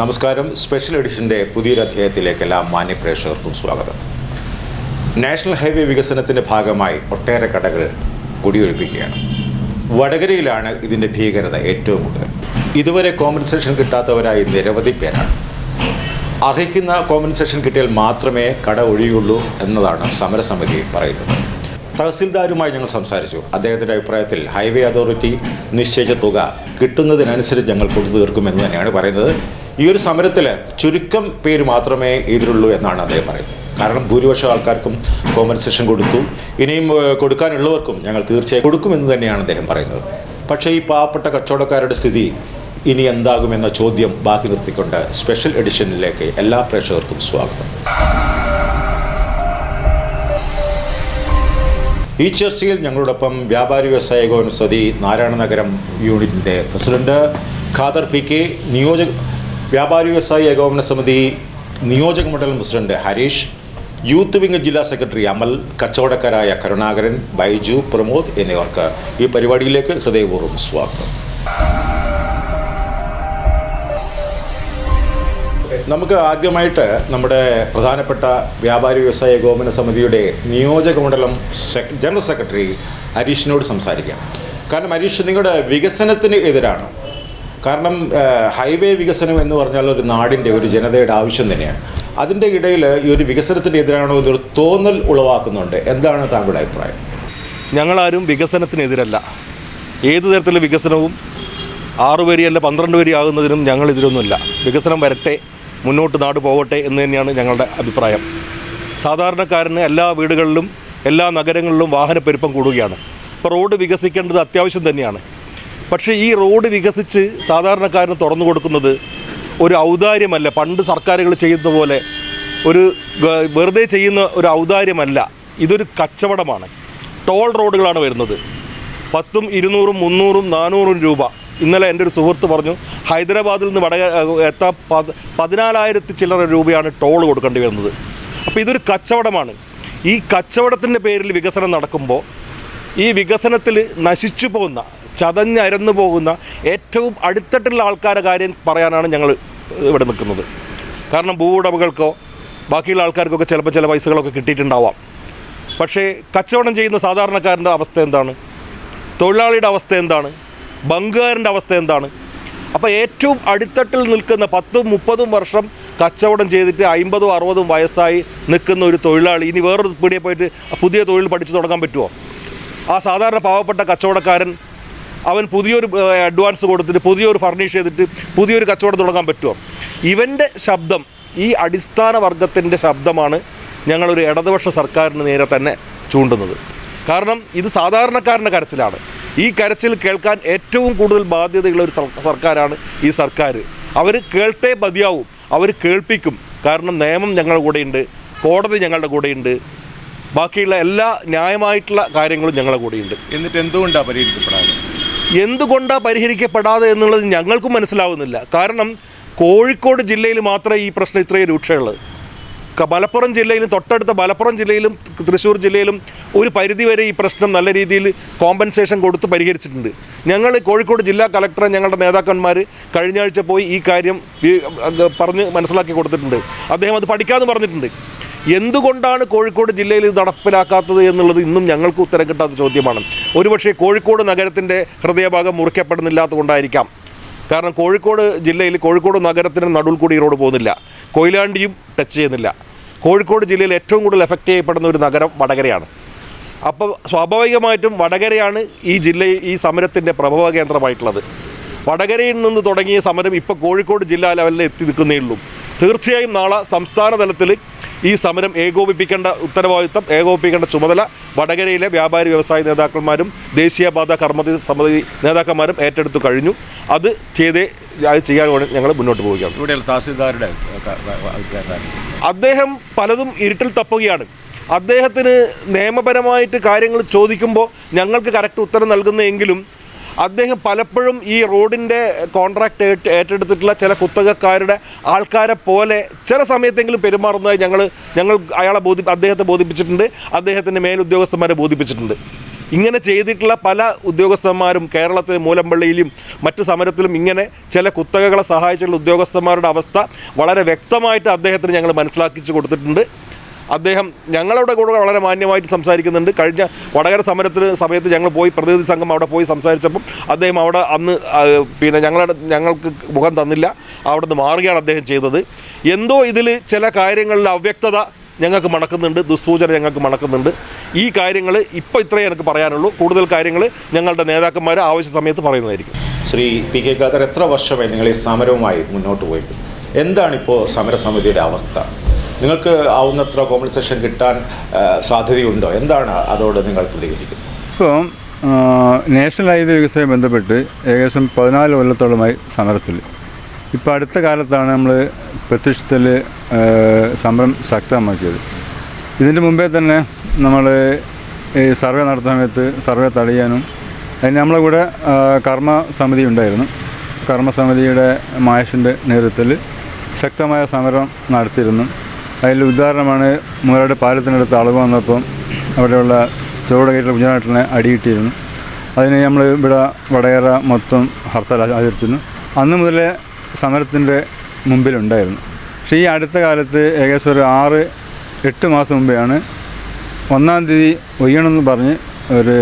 നമസ്കാരം. സ്പെഷ്യൽ എഡിഷന്റെ പുതിയൊരധ്യായത്തിലേക്ക് എല്ലാ മാന്യ പ്രേക്ഷകർക്കും സ്വാഗതം. നാഷണൽ ഹൈവേ വികസനത്തിന്റെ ഭാഗമായി ഒട്ടേറെ കടകൾ കുടിയൊഴിപ്പിക്കുകയാണ്. വടകരയിലാണ് ഇതിന്റെ ഭീകരത ഏറ്റവും കൂടുതൽ. ഇതുവരെ കോമ്പൻസേഷൻ കിട്ടാത്തവരായി നിരവധി പേരാണ്. അർഹിക്കുന്ന കോമ്പൻസേഷൻ കിട്ടിയാൽ മാത്രമേ കട ഒഴിയുള്ളൂ എന്നതാണ് സമരസമിതി പറയുന്നത്. തഹസിൽദാരുമായി ഞങ്ങൾ സംസാരിച്ചു. അദ്ദേഹത്തിന്റെ അഭിപ്രായത്തിൽ ഹൈവേ അതോറിറ്റി നിശ്ചയിച്ച തുക കിട്ടുന്നതിനനുസരിച്ച് ഞങ്ങൾ കൊടുത്തു തീർക്കുമെന്ന് തന്നെയാണ് പറയുന്നത്. ഈ ഒരു സമരത്തിൽ ചുരുക്കം പേര് മാത്രമേ ഇതിലുള്ളൂ എന്നാണ് അദ്ദേഹം പറയുന്നത്. കാരണം ഭൂരിപക്ഷം ആൾക്കാർക്കും കോമ്പൻസേഷൻ കൊടുത്തു. ഇനിയും കൊടുക്കാനുള്ളവർക്കും ഞങ്ങൾ തീർച്ചയായും കൊടുക്കുമെന്ന് തന്നെയാണ് അദ്ദേഹം പറയുന്നത്. പക്ഷേ ഈ പാവപ്പെട്ട കച്ചവടക്കാരുടെ സ്ഥിതി ഇനി എന്താകുമെന്ന ചോദ്യം ബാക്കി നിർത്തിക്കൊണ്ട് സ്പെഷ്യൽ എഡിഷനിലേക്ക് എല്ലാ പ്രേക്ഷകർക്കും സ്വാഗതം. ഈ ചർച്ചയിൽ ഞങ്ങളോടൊപ്പം വ്യാപാരി വ്യവസായ കോൺസതി നാരായണ നഗരം യൂണിറ്റിന്റെ പ്രസിഡന്റ് ഖാദർ പി കെ നിയോജക വ്യാപാരി വ്യവസായി ഏകോപന സമിതി നിയോജക മണ്ഡലം പ്രസിഡന്റ് ഹരീഷ് യൂത്ത് വിംഗ് ജില്ലാ സെക്രട്ടറി അമൽ കച്ചവടക്കാരായ കരുണാകരൻ ബൈജു പ്രമോദ് എന്നിവർക്ക് ഈ പരിപാടിയിലേക്ക് ഹൃദയപൂർവം സ്വാഗതം. നമുക്ക് ആദ്യമായിട്ട് നമ്മുടെ പ്രധാനപ്പെട്ട വ്യാപാരി വ്യവസായ ഏകോപന സമിതിയുടെ നിയോജക മണ്ഡലം ജനറൽ സെക്രട്ടറി ഹരീഷിനോട് സംസാരിക്കാം. കാരണം ഹരീഷ് നിങ്ങളുടെ വികസനത്തിന് എതിരാണ്? കാരണം ഹൈവേ വികസനം എന്ന് പറഞ്ഞാൽ ഒരു നാടിന്റെ ഒരു ജനതയുടെ ആവശ്യം തന്നെയാണ്. അതിന്റെ ഇടയിൽ ഈ ഒരു വികസനത്തിന്റെ എതിരാണോ എന്നൊരു തോന്നൽ ഉളവാക്കുന്നുണ്ട്. എന്താണ് താങ്കളുടെ അഭിപ്രായം? ഞങ്ങളാരും വികസനത്തിനെതിരല്ല. ഏത് തരത്തിലുള്ള വികസനവും ആറ് വരിയല്ല പന്ത്രണ്ട് വരി ആകുന്നതിനും ഞങ്ങൾ ഇതിലൊന്നുമില്ല വികസനം വരട്ടെ മുന്നോട്ട് നാട് പോകട്ടെ എന്ന് തന്നെയാണ് ഞങ്ങളുടെ അഭിപ്രായം. സാധാരണക്കാരന് എല്ലാ വീടുകളിലും എല്ലാ നഗരങ്ങളിലും വാഹനപ്പെരുപ്പം കൂടുകയാണ്. അപ്പോൾ റോഡ് വികസിക്കേണ്ടത് അത്യാവശ്യം തന്നെയാണ്. പക്ഷേ ഈ റോഡ് വികസിച്ച് സാധാരണക്കാരന് തുറന്നു കൊടുക്കുന്നത് ഒരു ഔദാര്യമല്ല. പണ്ട് സർക്കാരുകൾ ചെയ്യുന്ന പോലെ ഒരു വെറുതെ ചെയ്യുന്ന ഒരു ഔദാര്യമല്ല. ഇതൊരു കച്ചവടമാണ്. ടോൾ റോഡുകളാണ് വരുന്നത്. പത്തും ഇരുന്നൂറും മുന്നൂറും നാനൂറും രൂപ. ഇന്നലെ എന്റെ ഒരു സുഹൃത്ത് പറഞ്ഞു ഹൈദരാബാദിൽ നിന്ന് വടക എത്താൻ പത് പതിനാലായിരത്തി ചില്ലറ രൂപയാണ് ടോൾ കൊടുക്കേണ്ടി വരുന്നത്. അപ്പോൾ ഇതൊരു കച്ചവടമാണ്. ഈ കച്ചവടത്തിന്റെ പേരിൽ വികസനം നടക്കുമ്പോൾ ഈ വികസനത്തിൽ നശിച്ചു പോകുന്ന ചതഞ്ഞരന്നു പോകുന്ന ഏറ്റവും അടുത്തിട്ടുള്ള ആൾക്കാരുടെ കാര്യം പറയാനാണ് ഞങ്ങൾ ഇവിടെ നിൽക്കുന്നത്. കാരണം ഭൂവുടമകൾക്കോ ബാക്കിയുള്ള ആൾക്കാർക്കൊക്കെ ചിലപ്പോൾ ചില പൈസകളൊക്കെ കിട്ടിയിട്ടുണ്ടാവാം. പക്ഷേ കച്ചവടം ചെയ്യുന്ന സാധാരണക്കാരന്റെ അവസ്ഥ എന്താണ്? തൊഴിലാളിയുടെ അവസ്ഥ എന്താണ്? ബംഗുകാരന്റെ അവസ്ഥ എന്താണ്? അപ്പോൾ ഏറ്റവും അടിത്തട്ടിൽ നിൽക്കുന്ന പത്തും മുപ്പതും വർഷം കച്ചവടം ചെയ്തിട്ട് അമ്പതും അറുപതും വയസ്സായി നിൽക്കുന്ന ഒരു തൊഴിലാളി ഇനി വേറൊരു പീടിയെ പോയിട്ട് പുതിയ തൊഴിൽ പഠിച്ചു തുടങ്ങാൻ പറ്റുമോ? ആ സാധാരണ പാവപ്പെട്ട കച്ചവടക്കാരൻ അവൻ പുതിയൊരു അഡ്വാൻസ് കൊടുത്തിട്ട് പുതിയൊരു ഫർണിഷ് ചെയ്തിട്ട് പുതിയൊരു കച്ചവടം തുടങ്ങാൻ പറ്റുമോ? ഇവന്റെ ശബ്ദം ഈ അടിസ്ഥാന വർഗത്തിന്റെ ശബ്ദമാണ് ഞങ്ങളൊരു ഇടതുപക്ഷ സർക്കാരിന് നേരെ തന്നെ ചൂണ്ടുന്നത്. കാരണം ഇത് സാധാരണക്കാരന്റെ കരച്ചിലാണ്. ഈ കരച്ചിൽ കേൾക്കാൻ ഏറ്റവും കൂടുതൽ ബാധ്യതയുള്ള ഒരു സർക്കാരാണ് ഈ സർക്കാർ അവർ കേൾട്ടേ മതിയാവും അവർ കേൾപ്പിക്കും. കാരണം നിയമം ഞങ്ങളുടെ കൂടെയുണ്ട് കോടതി ഞങ്ങളുടെ കൂടെയുണ്ട് ബാക്കിയുള്ള എല്ലാ ന്യായമായിട്ടുള്ള കാര്യങ്ങളും ഞങ്ങളുടെ കൂടെയുണ്ട്. എന്നിട്ട് എന്തുകൊണ്ടാണ് പരിഹരിക്കപ്പെടാതെ എന്തുകൊണ്ടാണ് പരിഹരിക്കപ്പെടാതെ എന്നുള്ളത് ഞങ്ങൾക്കും മനസ്സിലാവുന്നില്ല. കാരണം കോഴിക്കോട് ജില്ലയിൽ മാത്രമേ ഈ പ്രശ്നം ഇത്രയും രൂക്ഷമുള്ളത് മലപ്പുറം ജില്ലയിലും തൊട്ടടുത്ത മലപ്പുറം ജില്ലയിലും തൃശ്ശൂർ ജില്ലയിലും ഒരു പരിധിവരെ ഈ പ്രശ്നം നല്ല രീതിയിൽ കോമ്പൻസേഷൻ കൊടുത്ത് പരിഹരിച്ചിട്ടുണ്ട്. ഞങ്ങൾ കോഴിക്കോട് ജില്ലാ കളക്ടറെ ഞങ്ങളുടെ നേതാക്കന്മാർ കഴിഞ്ഞ ആഴ്ച പോയി ഈ കാര്യം പറഞ്ഞ് മനസ്സിലാക്കി കൊടുത്തിട്ടുണ്ട്. അദ്ദേഹം അത് പഠിക്കാമെന്ന് പറഞ്ഞിട്ടുണ്ട്. എന്തുകൊണ്ടാണ് കോഴിക്കോട് ജില്ലയിൽ ഇത് നടപ്പിലാക്കാത്തത് എന്നുള്ളത് ഇന്നും ഞങ്ങൾക്ക് ഉത്തരം കിട്ടാത്ത ചോദ്യമാണ്. ഒരുപക്ഷെ കോഴിക്കോട് നഗരത്തിന്റെ ഹൃദയഭാഗം മുറിക്കപ്പെടുന്നില്ലാത്തത് കൊണ്ടായിരിക്കാം കാരണം കോഴിക്കോട് ജില്ലയിൽ കോഴിക്കോട് നഗരത്തിന് നടുവിൽ കൂടി റോഡ് പോകുന്നില്ല. കൊയിലാണ്ടിയും ടച്ച് ചെയ്യുന്നില്ല. കോഴിക്കോട് ജില്ലയിൽ ഏറ്റവും കൂടുതൽ എഫക്റ്റ് ചെയ്യപ്പെടുന്ന ഒരു നഗരം വടകരയാണ്. അപ്പോൾ സ്വാഭാവികമായിട്ടും വടകരയാണ് ഈ ജില്ല ഈ സമരത്തിന്റെ പ്രഭവ കേന്ദ്രമായിട്ടുള്ളത്. വടകരയിൽ നിന്ന് തുടങ്ങിയ സമരം ഇപ്പോൾ കോഴിക്കോട് ജില്ലാ ലെവലിൽ എത്തി നിൽക്കുന്നേ ഉള്ളൂ. തീർച്ചയായും നാളെ സംസ്ഥാന തലത്തിൽ ഈ സമരം ഏകോപിപ്പിക്കേണ്ട ഉത്തരവാദിത്തം ഏകോപിപ്പിക്കേണ്ട ചുമതല വടകരയിലെ വ്യാപാരി വ്യവസായ നേതാക്കന്മാരും ദേശീയപാത കർമ്മതി സമിതി നേതാക്കന്മാരും ഏറ്റെടുത്തു കഴിഞ്ഞു. അത് ചെയ്തേ അത് ചെയ്യാൻ വേണ്ടി ഞങ്ങൾ മുന്നോട്ട് പോവുകയാണ്. ഇവിടെയുള്ള തഹസിൽദാരുടെ അദ്ദേഹം പലതും ഇരുട്ടിൽ തപ്പുകയാണ്. അദ്ദേഹത്തിന് നിയമപരമായിട്ട് കാര്യങ്ങൾ ചോദിക്കുമ്പോൾ ഞങ്ങൾക്ക് കറക്റ്റ് ഉത്തരം നൽകുന്നെങ്കിലും അദ്ദേഹം പലപ്പോഴും ഈ റോഡിന്റെ കോൺട്രാക്ട് ഏറ്റ് ഏറ്റെടുത്തിട്ടുള്ള ചില കുത്തകക്കാരുടെ ആൾക്കാരെ പോലെ ചില സമയത്തെങ്കിലും പെരുമാറുന്നതായി ഞങ്ങൾ ഞങ്ങൾ അയാളെ ബോധി അദ്ദേഹത്തെ ബോധിപ്പിച്ചിട്ടുണ്ട്. അദ്ദേഹത്തിന്റെ മേലുദ്യോഗസ്ഥന്മാരെ ബോധിപ്പിച്ചിട്ടുണ്ട്. ഇങ്ങനെ ചെയ്തിട്ടുള്ള പല ഉദ്യോഗസ്ഥന്മാരും കേരളത്തിലെ മൂലമ്പള്ളിയിലും മറ്റ് സമരത്തിലും ഇങ്ങനെ ചില കുത്തകകളെ സഹായിച്ചുള്ള ഉദ്യോഗസ്ഥന്മാരുടെ അവസ്ഥ വളരെ വ്യക്തമായിട്ട് അദ്ദേഹത്തിന് ഞങ്ങൾ മനസ്സിലാക്കിച്ചു കൊടുത്തിട്ടുണ്ട്. അദ്ദേഹം ഞങ്ങളുടെ കൂടെ വളരെ മാന്യമായിട്ട് സംസാരിക്കുന്നുണ്ട്. കഴിഞ്ഞ വടകര സമരത്തിന് സമയത്ത് ഞങ്ങൾ പോയി പ്രതിനിധി സംഘം അവിടെ പോയി സംസാരിച്ചപ്പം അദ്ദേഹം അവിടെ അന്ന് പിന്നെ ഞങ്ങളുടെ ഞങ്ങൾക്ക് മുഖം തന്നില്ല. അവിടെ നിന്ന് മാറുകയാണ് അദ്ദേഹം ചെയ്തത്. എന്തോ ഇതിൽ ചില കാര്യങ്ങളിൽ അവ്യക്തത ഞങ്ങൾക്ക് മണക്കുന്നുണ്ട് ദുസ്സൂചന ഞങ്ങൾക്ക് മണക്കുന്നുണ്ട്. ഈ കാര്യങ്ങൾ ഇപ്പോൾ ഇത്രയേ എനിക്ക് പറയാനുള്ളൂ. കൂടുതൽ കാര്യങ്ങൾ ഞങ്ങളുടെ നേതാക്കന്മാർ ആവശ്യ സമയത്ത് പറയുന്നതായിരിക്കും. ശ്രീ പി കെ ഖാദർ എത്ര വർഷമായി നിങ്ങൾ ഈ സമരവുമായി മുന്നോട്ട് പോയിട്ട് എന്താണിപ്പോൾ സമരസമിതിയുടെ അവസ്ഥ? നിങ്ങൾക്ക് ആവുന്നത്ര കോമ്പൻസേഷൻ കിട്ടാൻ സാധ്യതയുണ്ടോ? എന്താണ് അതോട് നിങ്ങൾ പ്രതികരിക്കുന്നത്? ഇപ്പോൾ നാഷണൽ ഹൈവേ വികസനവുമായി ബന്ധപ്പെട്ട് ഏകദേശം പതിനാല് കൊല്ലത്തോളമായി സമരത്തിൽ. ഇപ്പോൾ അടുത്ത കാലത്താണ് നമ്മൾ പ്രത്യക്ഷത്തിൽ സമരം ശക്തമാക്കിയത്. ഇതിന്റെ മുമ്പേ തന്നെ നമ്മൾ ഈ സർവേ നടത്തുന്ന സമയത്ത് സർവേ തടയാനും അതിന് നമ്മളെ കൂടെ കർമ്മ സമിതി ഉണ്ടായിരുന്നു. കർമ്മസമിതിയുടെ മായഷിന്റെ നേതൃത്വത്തിൽ ശക്തമായ സമരം നടത്തിയിരുന്നു. അതിൽ ഉദാഹരണമാണ് മൂലയുടെ പാലത്തിനടുത്ത് അളവ് വന്നപ്പം അവിടെയുള്ള ചുവടുകയറ്റുള്ള കുഞ്ഞനാട്ടിനെ അടിയിട്ടിരുന്നു. അതിന് നമ്മൾ ഇവിടെ വടകര മൊത്തം ഹർത്താൽ ആചരിച്ചിരുന്നു. അന്ന് മുതലേ സമരത്തിന്റെ മുമ്പിലുണ്ടായിരുന്നു. പക്ഷേ ഈ അടുത്ത കാലത്ത് ഏകദേശം ഒരു ആറ് എട്ട് മാസം മുമ്പെയാണ് ഒന്നാം തീയതി ഒയ്യണമെന്ന് പറഞ്ഞ് ഒരു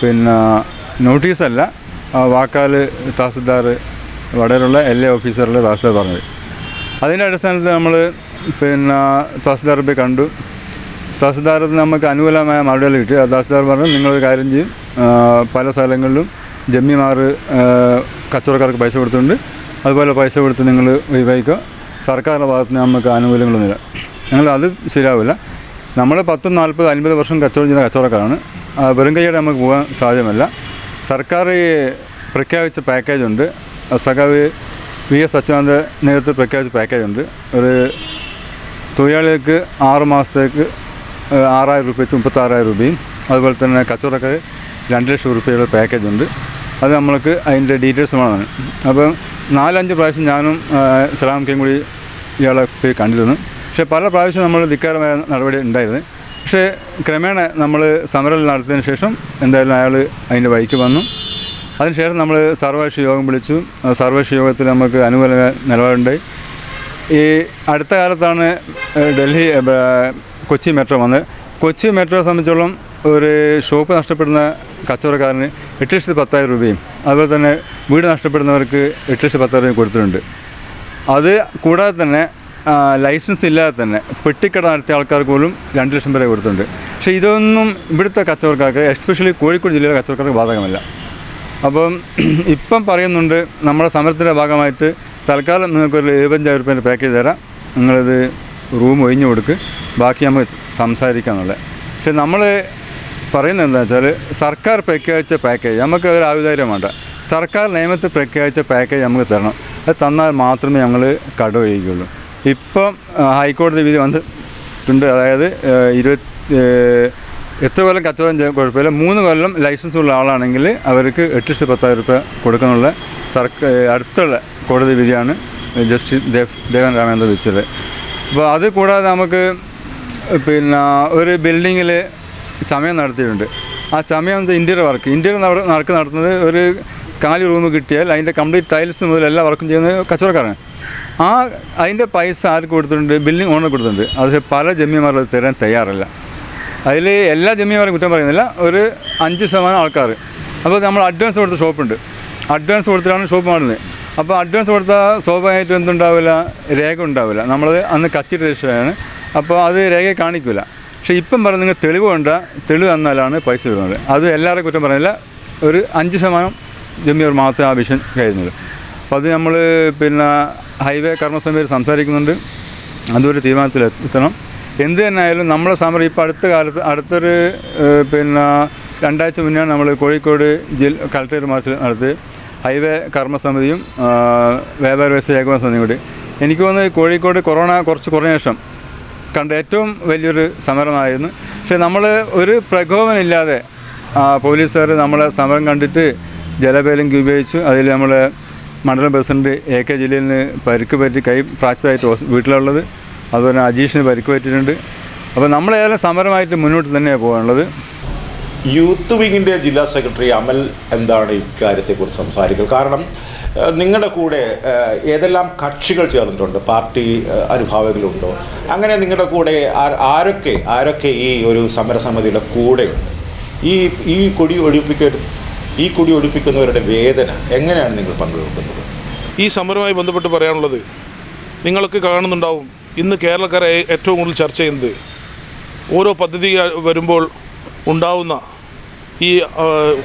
പിന്നെ നോട്ടീസല്ല വാക്കാൽ തഹസിൽദാർ എൽ എ ഓഫീസറിലെ തഹസിൽദാർ പറഞ്ഞത്. അതിന്റെ അടിസ്ഥാനത്തിൽ നമ്മൾ പിന്നെ തഹസിൽദാർ പോയി കണ്ടു. തഹസിൽദാർ നമുക്ക് അനുകൂലമായ മറുപടികൾ കിട്ടി. തഹസിൽദാർ പറഞ്ഞു നിങ്ങളൊരു കാര്യം ചെയ്യും. പല സ്ഥലങ്ങളിലും ജമ്മിമാർ കച്ചവടക്കാർക്ക് പൈസ കൊടുത്തിട്ടുണ്ട്. അതുപോലെ പൈസ കൊടുത്ത് നിങ്ങൾ ഉപയോഗിക്കുക സർക്കാരിന്റെ ഭാഗത്ത് നിന്ന് നമുക്ക് ആനുകൂല്യങ്ങളൊന്നുമില്ല ഞങ്ങൾ അത് ശരിയാവില്ല. നമ്മൾ പത്തും നാൽപ്പത് അൻപത് വർഷം കച്ചവടം ചെയ്യുന്ന കച്ചവടക്കാരാണ്. വെറും കൈയോടെ നമുക്ക് പോകാൻ സാധ്യമല്ല. സർക്കാർ പ്രഖ്യാപിച്ച പാക്കേജുണ്ട് സഖാവ് വി എസ് അച്യുതാനന്ദ നേതൃത്വത്തിൽ പ്രഖ്യാപിച്ച പാക്കേജുണ്ട് ഒരു തൊഴിലാളികൾക്ക് ആറ് മാസത്തേക്ക് ആറായിരം രൂപ വെച്ച് മുപ്പത്താറായിരം രൂപയും അതുപോലെ തന്നെ കച്ചവടക്കാർ രണ്ട് ലക്ഷം രൂപയുടെ പാക്കേജ് ഉണ്ട്. അത് നമ്മൾക്ക് അതിന്റെ ഡീറ്റെയിൽസ് വേണം. അപ്പം നാലഞ്ച് പ്രാവശ്യം ഞാനും ഏഹ്, സലാം കെയും കൂടി ഇയാളെ പോയി കണ്ടിരുന്നു. പക്ഷേ പല പ്രാവശ്യം നമ്മൾ ധിക്കാരമായ നടപടി ഉണ്ടായിരുന്നു. പക്ഷേ ക്രമേണ നമ്മൾ സമരം നടത്തിയതിന് ശേഷം എന്തായാലും അയാൾ അതിന്റെ വഴിക്ക് വന്നു. അതിനുശേഷം നമ്മൾ സർവകക്ഷി യോഗം വിളിച്ചു. സർവകക്ഷി യോഗത്തിൽ നമുക്ക് അനുകൂല നിലപാടുണ്ടായി. ഈ അടുത്ത കാലത്താണ് ഡൽഹി കൊച്ചി മെട്രോ വന്നത്. കൊച്ചി മെട്രോയെ സംബന്ധിച്ചോളം ഒരു ഷോപ്പ് നഷ്ടപ്പെടുന്ന കച്ചവടക്കാരന് എട്ട് ലക്ഷത്തി പത്തായിരം രൂപയും അതുപോലെ തന്നെ വീട് നഷ്ടപ്പെടുന്നവർക്ക് എട്ട് ലക്ഷത്തി പത്തായിരം രൂപയും കൊടുത്തിട്ടുണ്ട്. അത് കൂടാതെ തന്നെ ലൈസൻസ് ഇല്ലാതെ തന്നെ പെട്ടിക്കട നടത്തിയ ആൾക്കാർക്ക് പോലും രണ്ട് ലക്ഷം വരെ കൊടുത്തിട്ടുണ്ട്. പക്ഷേ ഇതൊന്നും ഇവിടുത്തെ കച്ചവടക്കാർക്ക് എസ്പെഷ്യലി കോഴിക്കോട് ജില്ലയിലെ കച്ചവടക്കാർക്ക് ബാധകമല്ല. അപ്പം ഇപ്പം പറയുന്നുണ്ട് നമ്മുടെ സമരത്തിന്റെ ഭാഗമായിട്ട് തൽക്കാലം നിങ്ങൾക്കൊരു എഴുപത്തഞ്ചായിരം റുപ്യേന്റെ പാക്കേജ് തരാം. നിങ്ങളിത് റൂം ഒഴിഞ്ഞു കൊടുക്ക്. ബാക്കി നമുക്ക് സംസാരിക്കാമെന്നുള്ളത് പക്ഷെ നമ്മൾ പറയുന്നത് എന്താ വെച്ചാൽ സർക്കാർ പ്രഖ്യാപിച്ച പാക്കേജ് നമുക്ക് ഒരു ആവിധാര്യം വേണ്ട. സർക്കാർ നിയമത്തിൽ പ്രഖ്യാപിച്ച പാക്കേജ് നമുക്ക് തരണം. അത് തന്നാൽ മാത്രമേ ഞങ്ങൾ കടമൊഴിക്കുകയുള്ളൂ ഇപ്പം ആ, ഹൈക്കോടതി വിധി വന്നിട്ടുണ്ട്. അതായത് ഇരുപത്തി എത്ര കൊല്ലം കച്ചവടം ചെയ്യാൻ കുഴപ്പമില്ല. മൂന്ന് കൊല്ലം ലൈസൻസ് ഉള്ള ആളാണെങ്കിൽ അവർക്ക് എട്ട് ലക്ഷത്തി പത്തായിരം രൂപ കൊടുക്കാനുള്ള സർക്കാർ അടുത്തുള്ള കോടതി വിധിയാണ് ജസ്റ്റിസ് ദേവ് ദേവൻ രാമേന്ദ്ര വിധിച്ചത്. അപ്പോൾ അത് കൂടാതെ നമുക്ക് പിന്നെ ഒരു ബിൽഡിങ്ങിൽ സമയം നടത്തിയിട്ടുണ്ട്. ആ ചമയം ഇന്റീരിയർ വർക്ക്. ഇന്റീരിയർ വർക്ക് നടത്തുന്നത് ഒരു കാലി റൂം കിട്ടിയാൽ അതിന്റെ കംപ്ലീറ്റ് ടൈൽസ് മുതൽ എല്ലാ വർക്കും ചെയ്യുന്നത് കച്ചവടക്കാരാണ്. ആ അതിന്റെ പൈസ ആർക്ക് കൊടുത്തിട്ടുണ്ട്? ബിൽഡിംഗ് ഓണർ കൊടുത്തിട്ടുണ്ട്. അത് പല ജമ്മിമാർ തരാൻ തയ്യാറല്ല. അതിൽ എല്ലാ ജമ്മിമാരും കുറ്റം പറയുന്നില്ല. ഒരു അഞ്ച് ശതമാനം ആൾക്കാർ. അപ്പോൾ നമ്മൾ അഡ്വാൻസ് കൊടുത്ത ഷോപ്പുണ്ട്. അഡ്വാൻസ് കൊടുത്തിട്ടാണ് ഷോപ്പ് മാറുന്നത്. അപ്പോൾ അഡ്വാൻസ് കൊടുത്താൽ സ്വാഭാവികമായിട്ടും എന്തുണ്ടാവില്ല? രേഖ ഉണ്ടാവില്ല. നമ്മൾ അന്ന് കച്ചിട്ട് രജിസ്റ്ററാണ് അപ്പോൾ അത് രേഖയെ കാണിക്കില്ല പക്ഷേ ഇപ്പം പറഞ്ഞ നിങ്ങൾ തെളിവ് കൊണ്ട തെളിവ് തന്നാലാണ് പൈസ വരുന്നത്. അത് എല്ലാവരും കുറ്റം പറയുന്നില്ല. ഒരു അഞ്ച് ശതമാനം ജമ്മിയർ മാത്രമേ ആ വിഷൻ കഴിയുന്നത് അപ്പോൾ അത് നമ്മൾ പിന്നെ ഹൈവേ കർമ്മസമിതിയിൽ സംസാരിക്കുന്നുണ്ട്. അതൊരു തീരുമാനത്തിൽ എത്തണം. എന്ത് തന്നെ ആയാലും നമ്മളെ സമരം ഇപ്പോൾ അടുത്ത കാലത്ത് അടുത്തൊരു പിന്നെ രണ്ടാഴ്ച മുന്നേ നമ്മൾ കോഴിക്കോട് ജില്ല കളക്ടറേറ്റ് മാർച്ച് നടത്തി ഹൈവേ കർമ്മസമിതിയും വ്യാപാര വ്യവസായ ഏകോപന സമിതിയും കൂടി. എനിക്ക് തോന്നുന്നു കോഴിക്കോട് കൊറോണ കുറച്ച് കുറഞ്ഞ ശേഷം കണ്ട ഏറ്റവും വലിയൊരു സമരമായിരുന്നു. പക്ഷേ നമ്മൾ ഒരു പ്രകോപനമില്ലാതെ പോലീസുകാർ നമ്മളെ സമരം കണ്ടിട്ട് ജലപേലങ്കി ഉപയോഗിച്ചു. അതിൽ നമ്മളെ മണ്ഡലം പ്രസിഡന്റ് എ കെ ജലീലിന് പരിക്ക് പറ്റി കൈ ഫ്രാക്ചറായിട്ട് വീട്ടിലുള്ളത്. അതുപോലെ അജീഷിന് പരിക്ക് പറ്റിയിട്ടുണ്ട് അപ്പോൾ നമ്മളേതായാലും സമരമായിട്ട് മുന്നോട്ട് തന്നെയാണ് പോകാനുള്ളത്. യൂത്ത് വിങ്ങിന്റെ ജില്ലാ സെക്രട്ടറി അമൽ എന്താണ് ഇക്കാര്യത്തെക്കുറിച്ച് സംസാരിക്കുക കാരണം നിങ്ങളുടെ കൂടെ ഏതെല്ലാം കക്ഷികൾ ചേർന്നിട്ടുണ്ട്? പാർട്ടി അനുഭാവികളുണ്ടോ? അങ്ങനെ നിങ്ങളുടെ കൂടെ ആരൊക്കെ ആരൊക്കെ ഈ ഒരു സമരസമിതിയുടെ കൂടെയുണ്ട് ഈ ഈ കൊടി ഒഴിപ്പിക്ക ഈ കൊടി ഒഴിപ്പിക്കുന്നവരുടെ വേദന എങ്ങനെയാണ് നിങ്ങൾ പങ്കുവെക്കുന്നത്? ഈ സമരവുമായി ബന്ധപ്പെട്ട് പറയാനുള്ളത് നിങ്ങളൊക്കെ കാണുന്നുണ്ടാവും. ഇന്ന് കേരളക്കാരെ ഏറ്റവും കൂടുതൽ ചർച്ച ചെയ്യുന്നത് ഓരോ പദ്ധതി വരുമ്പോൾ ഉണ്ടാവുന്ന ഈ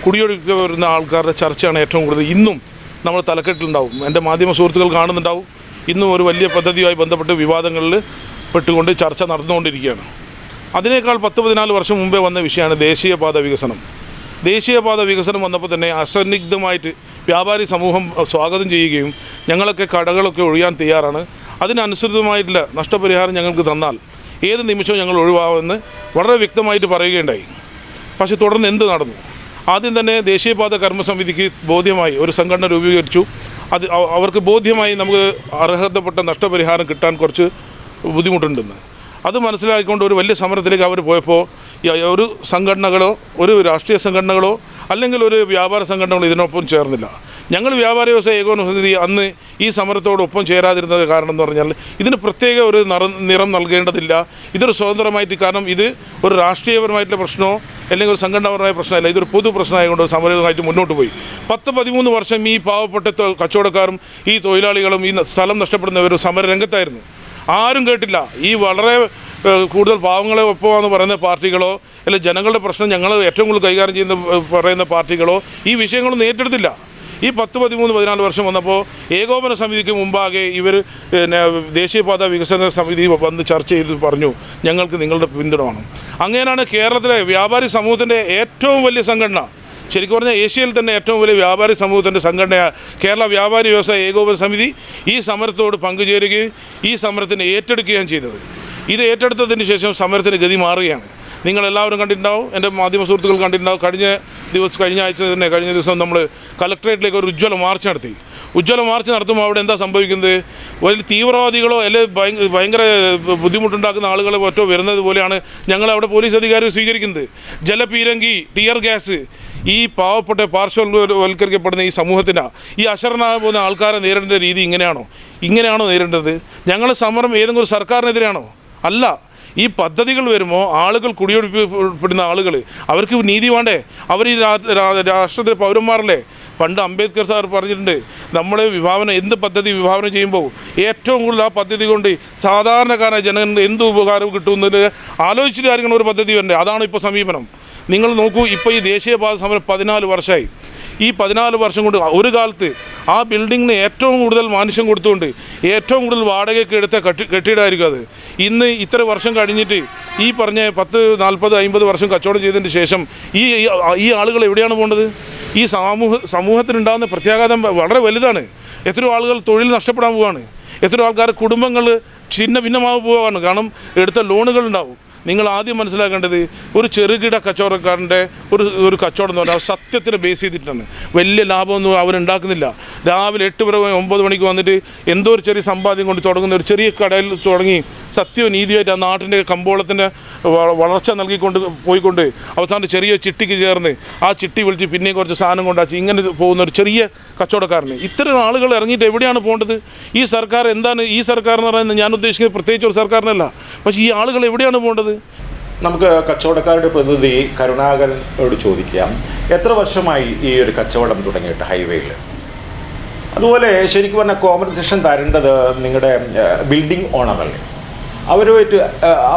കുടിയൊഴുക്കി വരുന്ന ആൾക്കാരുടെ ചർച്ചയാണ് ഏറ്റവും കൂടുതൽ. ഇന്നും നമ്മൾ തലക്കെട്ടിലുണ്ടാവും. എന്റെ മാധ്യമ സുഹൃത്തുക്കൾ കാണുന്നുണ്ടാവും. ഇന്നും ഒരു വലിയ പദ്ധതിയുമായി ബന്ധപ്പെട്ട് വിവാദങ്ങളിൽ പെട്ടുകൊണ്ട് ചർച്ച നടന്നുകൊണ്ടിരിക്കുകയാണ്. അതിനേക്കാൾ പത്ത് പതിനാല് വർഷം മുമ്പേ വന്ന വിഷയമാണ് ദേശീയപാത വികസനം. ദേശീയപാത വികസനം വന്നപ്പോൾ തന്നെ അസന്നിഗ്ധമായിട്ട് വ്യാപാരി സമൂഹം സ്വാഗതം ചെയ്യുകയും ഞങ്ങളൊക്കെ കടകളൊക്കെ ഒഴിയാൻ തയ്യാറാണ്. അതിനനുസൃതമായിട്ടുള്ള നഷ്ടപരിഹാരം ഞങ്ങൾക്ക് തന്നാൽ ഏത് നിമിഷവും ഞങ്ങൾ ഒഴിവാകുമെന്ന് വളരെ വ്യക്തമായിട്ട് പറയുകയുണ്ടായി. പക്ഷേ തുടർന്ന് എന്ത് നടന്നു? ആദ്യം തന്നെ ദേശീയപാത കർമ്മസമിതിക്ക് ബോധ്യമായി ഒരു സംഘടന രൂപീകരിച്ചു. അത് അവ- അവർക്ക് ബോധ്യമായി നമുക്ക് അർഹതപ്പെട്ട നഷ്ടപരിഹാരം കിട്ടാൻ കുറച്ച് ബുദ്ധിമുട്ടുണ്ടെന്ന്. അത് മനസ്സിലാക്കിക്കൊണ്ട് ഒരു വലിയ സമരത്തിലേക്ക് അവർ പോയപ്പോൾ ഒരു സംഘടനകളോ ഒരു രാഷ്ട്രീയ സംഘടനകളോ അല്ലെങ്കിൽ ഒരു വ്യാപാര സംഘടനകളോ ഇതിനൊപ്പം ചേർന്നില്ല. ഞങ്ങൾ വ്യാപാര വ്യവസായ ഏകോപന സമിതി അന്ന് ഈ സമരത്തോടൊപ്പം ചേരാതിരുന്നത് കാരണം എന്ന് പറഞ്ഞാൽ ഇതിന് പ്രത്യേക ഒരു നിറം നിറം നൽകേണ്ടതില്ല. ഇതൊരു സ്വതന്ത്രമായിട്ട് കാരണം ഇത് ഒരു രാഷ്ട്രീയപരമായിട്ടുള്ള പ്രശ്നമോ അല്ലെങ്കിൽ ഒരു സംഘടനാപരമായ പ്രശ്നമല്ല. ഇതൊരു പൊതു പ്രശ്നമായതുകൊണ്ട് സമരമായിട്ട് മുന്നോട്ട് പോയി. പത്ത് പതിമൂന്ന് വർഷം ഈ പാവപ്പെട്ട കച്ചവടക്കാരും ഈ തൊഴിലാളികളും ഈ സ്ഥലം നഷ്ടപ്പെടുന്നവരും സമരരംഗത്തായിരുന്നു. ആരും കേട്ടില്ല. ഈ വളരെ കൂടുതൽ പാവങ്ങളെ ഒപ്പമാണെന്ന് പറയുന്ന പാർട്ടികളോ അല്ലെങ്കിൽ ജനങ്ങളുടെ പ്രശ്നം ഞങ്ങൾ ഏറ്റവും കൂടുതൽ കൈകാര്യം ചെയ്യുന്ന പറയുന്ന പാർട്ടികളോ ഈ വിഷയങ്ങളൊന്നും ഏറ്റെടുത്തില്ല. ഈ പത്ത് പതിമൂന്ന് പതിനാല് വർഷം വന്നപ്പോൾ ഏകോപന സമിതിക്ക് മുമ്പാകെ ഇവർ പിന്നെ ദേശീയപാത വികസന സമിതി വന്ന് ചർച്ച ചെയ്ത് പറഞ്ഞു ഞങ്ങൾക്ക് നിങ്ങളുടെ പിന്തുണ വേണം അങ്ങനെയാണ് കേരളത്തിലെ വ്യാപാരി സമൂഹത്തിന്റെ ഏറ്റവും വലിയ സംഘടന. ശരിക്കും പറഞ്ഞാൽ ഏഷ്യയിൽ തന്നെ ഏറ്റവും വലിയ വ്യാപാരി സമൂഹത്തിന്റെ സംഘടന കേരള വ്യാപാരി വ്യവസായ ഏകോപന സമിതി ഈ സമരത്തോട് പങ്കുചേരുകയും ഈ സമരത്തിന് ഏറ്റെടുക്കുകയും ചെയ്തത്. ഇത് ഏറ്റെടുത്തതിന് ശേഷം സമരത്തിന് ഗതി മാറുകയാണ്. നിങ്ങളെല്ലാവരും കണ്ടിട്ടുണ്ടാവും. എന്റെ മാധ്യമ സുഹൃത്തുക്കൾ കണ്ടിട്ടുണ്ടാവും. കഴിഞ്ഞ ദിവസം കഴിഞ്ഞ ആഴ്ച തന്നെ കഴിഞ്ഞ ദിവസം നമ്മൾ കലക്ട്രേറ്റിലേക്ക് ഒരു ഉജ്ജ്വല മാർച്ച് നടത്തി. ഉജ്ജ്വല മാർച്ച് നടത്തുമ്പോൾ അവിടെ എന്താ സംഭവിക്കുന്നത്? വലിയ തീവ്രവാദികളോ അല്ലെങ്കിൽ ഭയങ്കര ബുദ്ധിമുട്ടുണ്ടാക്കുന്ന ആളുകളെ മറ്റോ വരുന്നത് പോലെയാണ് ഞങ്ങൾ അവിടെ പോലീസ് അധികാരി സ്വീകരിക്കുന്നത്. ജലപീരങ്കി ടിയർ ഗ്യാസ് ഈ പാവപ്പെട്ട പാർശ്വവൽക്കരിക്കപ്പെടുന്ന ഈ സമൂഹത്തിന് ഈ അശരണായ പോകുന്ന ആൾക്കാരെ നേരിടേണ്ട രീതി ഇങ്ങനെയാണോ? ഇങ്ങനെയാണോ നേരിടേണ്ടത്? ഞങ്ങൾ സമരം ഏതെങ്കിലും സർക്കാരിനെതിരെയാണോ? അല്ല. ഈ പദ്ധതികൾ വരുമ്പോൾ ആളുകൾ കുടിയൊഴിപ്പിക്കപ്പെടുന്ന ആളുകൾ അവർക്ക് നീതി വേണ്ടേ? അവർ ഈ രാഷ്ട്രത്തിലെ പൗരന്മാരല്ലേ? പണ്ട് അംബേദ്കർ സാർ പറഞ്ഞിട്ടുണ്ട് നമ്മളെ വിഭാവന എന്ത് പദ്ധതി വിഭാവനം ചെയ്യുമ്പോൾ ഏറ്റവും കൂടുതൽ ആ പദ്ധതി കൊണ്ട് സാധാരണക്കാരായ ജനങ്ങൾക്ക് എന്ത് ഉപകാരം കിട്ടുമെന്നത് ആലോചിച്ചിട്ട് ആരെങ്കിലും ഒരു പദ്ധതി വരണ്ടേ? അതാണ് ഇപ്പോൾ സമീപനം. നിങ്ങൾ നോക്കൂ ഇപ്പോൾ ഈ ദേശീയപാത സമരം പതിനാല് വർഷമായി ഈ പതിനാല് വർഷം കൊണ്ട് ഒരു കാലത്ത് ആ ബിൽഡിങ്ങിന് ഏറ്റവും കൂടുതൽ മാനുഷ്യം കൊടുത്തുകൊണ്ട് ഏറ്റവും കൂടുതൽ വാടകയ്ക്ക് എടുത്ത കെട്ടി കെട്ടിടമായിരിക്കും അത്. ഇന്ന് ഇത്ര വർഷം കഴിഞ്ഞിട്ട് ഈ പറഞ്ഞ പത്ത് നാൽപ്പത് അമ്പത് വർഷം കച്ചവടം ചെയ്തതിന് ശേഷം ഈ ഈ ആളുകൾ എവിടെയാണ് പോകേണ്ടത്? ഈ സമൂഹ സമൂഹത്തിനുണ്ടാകുന്ന പ്രത്യാഘാതം വളരെ വലുതാണ്. എത്രയോ ആളുകൾ തൊഴിൽ നഷ്ടപ്പെടാൻ പോവുകയാണ് എത്രയോ ആൾക്കാർ കുടുംബങ്ങൾ ഛിന്ന ഭിന്നമാവ് പോവാണ്. കാരണം എടുത്ത ലോണുകൾ ഉണ്ടാവും. നിങ്ങൾ ആദ്യം മനസ്സിലാക്കേണ്ടത് ഒരു ചെറുകിട കച്ചവടക്കാരന്റെ ഒരു ഒരു കച്ചവടം എന്ന് പറഞ്ഞാൽ സത്യത്തിന് ബേസ് ചെയ്തിട്ടാണ്. വലിയ ലാഭമൊന്നും അവൻ ഉണ്ടാക്കുന്നില്ല. രാവിലെ എട്ട് വരെ ഒമ്പത് മണിക്ക് വന്നിട്ട് എന്തോ ഒരു ചെറിയ സമ്പാദ്യം കൊണ്ട് തുടങ്ങുന്ന ഒരു ചെറിയ കടയിൽ തുടങ്ങി സത്യവും നീതിയായിട്ട് ആ നാട്ടിന്റെ കമ്പോളത്തിന്റെ വളർച്ച നൽകിക്കൊണ്ട് പോയിക്കൊണ്ട് അവസാനം ചെറിയ ചിട്ടിക്ക് ചേർന്ന് ആ ചിട്ടി വിളിച്ച് പിന്നെയും കുറച്ച് സാധനം കൊണ്ടാച്ച് ഇങ്ങനെ പോകുന്ന ഒരു ചെറിയ കച്ചവടക്കാരന്. ഇത്തരം ആളുകൾ ഇറങ്ങിയിട്ട് എവിടെയാണ് പോകേണ്ടത്? ഈ സർക്കാർ എന്താണ് ഈ സർക്കാർ എന്ന് പറയുന്നത് ഞാൻ ഉദ്ദേശിക്കുന്നത് പ്രത്യേകിച്ച് ഒരു സർക്കാരിനല്ല. പക്ഷേ ഈ ആളുകൾ എവിടെയാണ് പോകേണ്ടത്? നമുക്ക് കച്ചവടക്കാരുടെ പ്രതിനിധി കരുണാകരനോട് ചോദിക്കാം. എത്ര വർഷമായി ഈ ഒരു കച്ചവടം തുടങ്ങിയിട്ട് ഹൈവേയിൽ? അതുപോലെ ശരിക്കും പറഞ്ഞാൽ കോമ്പൻസേഷൻ തരേണ്ടത് നിങ്ങളുടെ ബിൽഡിംഗ് ഓണറല്ലേ അവരുമായിട്ട്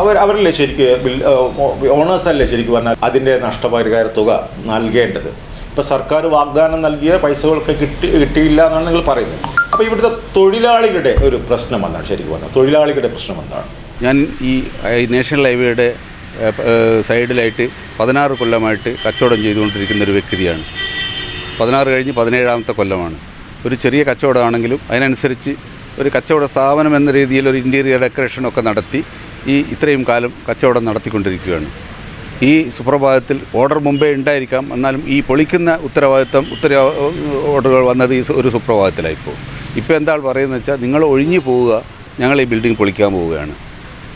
അവർ അവരല്ലേ ശരിക്കും ഓണേഴ്സ് അല്ലേ ശരിക്കും പറഞ്ഞാൽ അതിന്റെ നഷ്ടപരിഹാര തുക നൽകേണ്ടത്? ഇപ്പോൾ സർക്കാർ വാഗ്ദാനം നൽകിയ പൈസകളൊക്കെ കിട്ടി കിട്ടിയില്ല എന്നാണ് നിങ്ങൾ പറയുന്നത്. അപ്പോൾ ഇവിടുത്തെ തൊഴിലാളികളുടെ ഒരു പ്രശ്നം എന്താണ്? ശരിക്കും പറഞ്ഞാൽ തൊഴിലാളികളുടെ പ്രശ്നം എന്താണ്? ഞാൻ ഈ നാഷണൽ ഹൈവേയുടെ സൈഡിലായിട്ട് പതിനാറ് കൊല്ലമായിട്ട് കച്ചവടം ചെയ്തുകൊണ്ടിരിക്കുന്ന ഒരു വ്യക്തിയാണ്. പതിനാറ് കഴിഞ്ഞ് പതിനേഴാമത്തെ കൊല്ലമാണ്. ഒരു ചെറിയ കച്ചവടമാണെങ്കിലും അതിനനുസരിച്ച് ഒരു കച്ചവട സ്ഥാപനം എന്ന രീതിയിൽ ഒരു ഇന്റീരിയർ ഡെക്കറേഷനൊക്കെ നടത്തി ഈ ഇത്രയും കാലം കച്ചവടം നടത്തിക്കൊണ്ടിരിക്കുകയാണ്. ഈ സുപ്രഭാതത്തിൽ ഓർഡർ മുമ്പേ ഉണ്ടായിരിക്കാം. എന്നാലും ഈ പൊളിക്കുന്ന ഉത്തരവാദിത്തം ഉത്തര ഓർഡറുകൾ വന്നത് ഈ ഒരു സുപ്രഭാതത്തിലായിപ്പോൾ ഇപ്പോൾ എന്താ പറയുന്നത് വെച്ചാൽ നിങ്ങൾ ഒഴിഞ്ഞു പോവുക ഞങ്ങൾ ഈ ബിൽഡിംഗ് പൊളിക്കാൻ പോവുകയാണ്.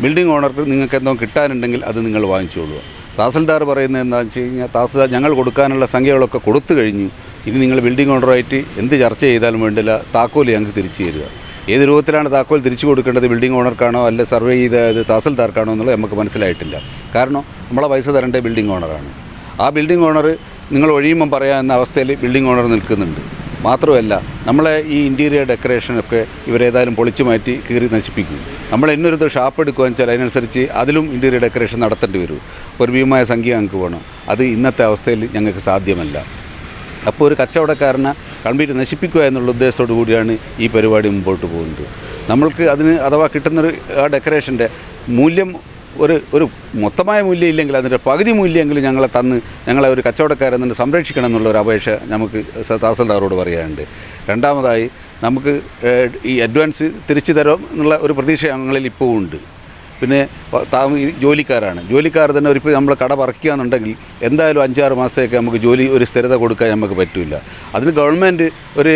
ബിൽഡിംഗ് ഓണർക്ക് നിങ്ങൾക്ക് എന്തോ കിട്ടാനുണ്ടെങ്കിൽ അത് നിങ്ങൾ വാങ്ങിച്ചോളുക തഹസിൽദാർ പറയുന്നത് എന്താണെന്ന് വെച്ച് കഴിഞ്ഞാൽ തഹസിൽദാർ ഞങ്ങൾ കൊടുക്കാനുള്ള സംഖ്യകളൊക്കെ കൊടുത്തു കഴിഞ്ഞു. ഇനി നിങ്ങൾ ബിൽഡിംഗ് ഓണറുമായിട്ട് എന്ത് ചർച്ച ചെയ്താലും വേണ്ടില്ല താക്കോൽ ഞങ്ങൾക്ക് തിരിച്ചു തരിക. ഏത് രൂപത്തിലാണ് താക്കോൽ തിരിച്ചു കൊടുക്കേണ്ടത് ബിൽഡിംഗ് ഓണർക്കാണോ അല്ല സർവേ ചെയ്ത ഇത് തഹസിൽദാർക്കാണോ എന്നുള്ളത് നമുക്ക് മനസ്സിലായിട്ടില്ല. കാരണം നമ്മളെ പൈസ തരേണ്ടത് ബിൽഡിംഗ് ഓണറാണ് ആ ബിൽഡിംഗ് ഓണർ നിങ്ങൾ ഒഴിയുമ്പം എന്ന അവസ്ഥയിൽ ബിൽഡിംഗ് ഓണർ നിൽക്കുന്നുണ്ട്. മാത്രമല്ല നമ്മളെ ഈ ഇന്റീരിയർ ഡെക്കറേഷനൊക്കെ ഇവരേതായാലും പൊളിച്ചു മാറ്റി കീറി നശിപ്പിക്കും. നമ്മൾ എന്നൊരു ഷാപ്പ് എടുക്കുകയെന്ന് വെച്ചാൽ അതിനനുസരിച്ച് അതിലും ഇന്റീരിയർ ഡെക്കറേഷൻ നടത്തേണ്ടി വരും. ഒരു ഭീമമായ സംഖ്യ ഞങ്ങൾക്ക് വേണം. അത് ഇന്നത്തെ അവസ്ഥയിൽ ഞങ്ങൾക്ക് സാധ്യമല്ല. അപ്പോൾ ഒരു കച്ചവടക്കാരനെ കംപ്ലീറ്റ് നശിപ്പിക്കുക എന്നുള്ള ഉദ്ദേശത്തോടു കൂടിയാണ് ഈ പരിപാടി മുമ്പോട്ട് പോകുന്നത്. നമ്മൾക്ക് അതിന് അഥവാ കിട്ടുന്നൊരു ആ ഡെക്കറേഷന്റെ മൂല്യം ഒരു ഒരു മൊത്തമായ മൂല്യം ഇല്ലെങ്കിൽ അതിന്റെ പകുതി മൂല്യമെങ്കിലും ഞങ്ങളെ തന്ന് ഞങ്ങളെ ഒരു കച്ചവടക്കാരെ തന്നെ സംരക്ഷിക്കണം എന്നുള്ള ഒരു അപേക്ഷ നമുക്ക് തഹസിൽദാറോട് പറയാനുണ്ട്. രണ്ടാമതായി നമുക്ക് ഈ അഡ്വാൻസ് തിരിച്ചു തരാം എന്നുള്ള ഒരു പ്രതീക്ഷ ഞങ്ങളിൽ ഇപ്പോൾ ഉണ്ട്. പിന്നെ ജോലിക്കാരാണ്. ജോലിക്കാർ തന്നെ ഒരു ഇപ്പോൾ നമ്മൾ കട പറിക്കുകയെന്നുണ്ടെങ്കിൽ എന്തായാലും അഞ്ചാറ് മാസത്തേക്ക് നമുക്ക് ജോലി ഒരു സ്ഥിരത കൊടുക്കാൻ നമുക്ക് പറ്റില്ല അതിന് ഗവൺമെന്റ് ഒരു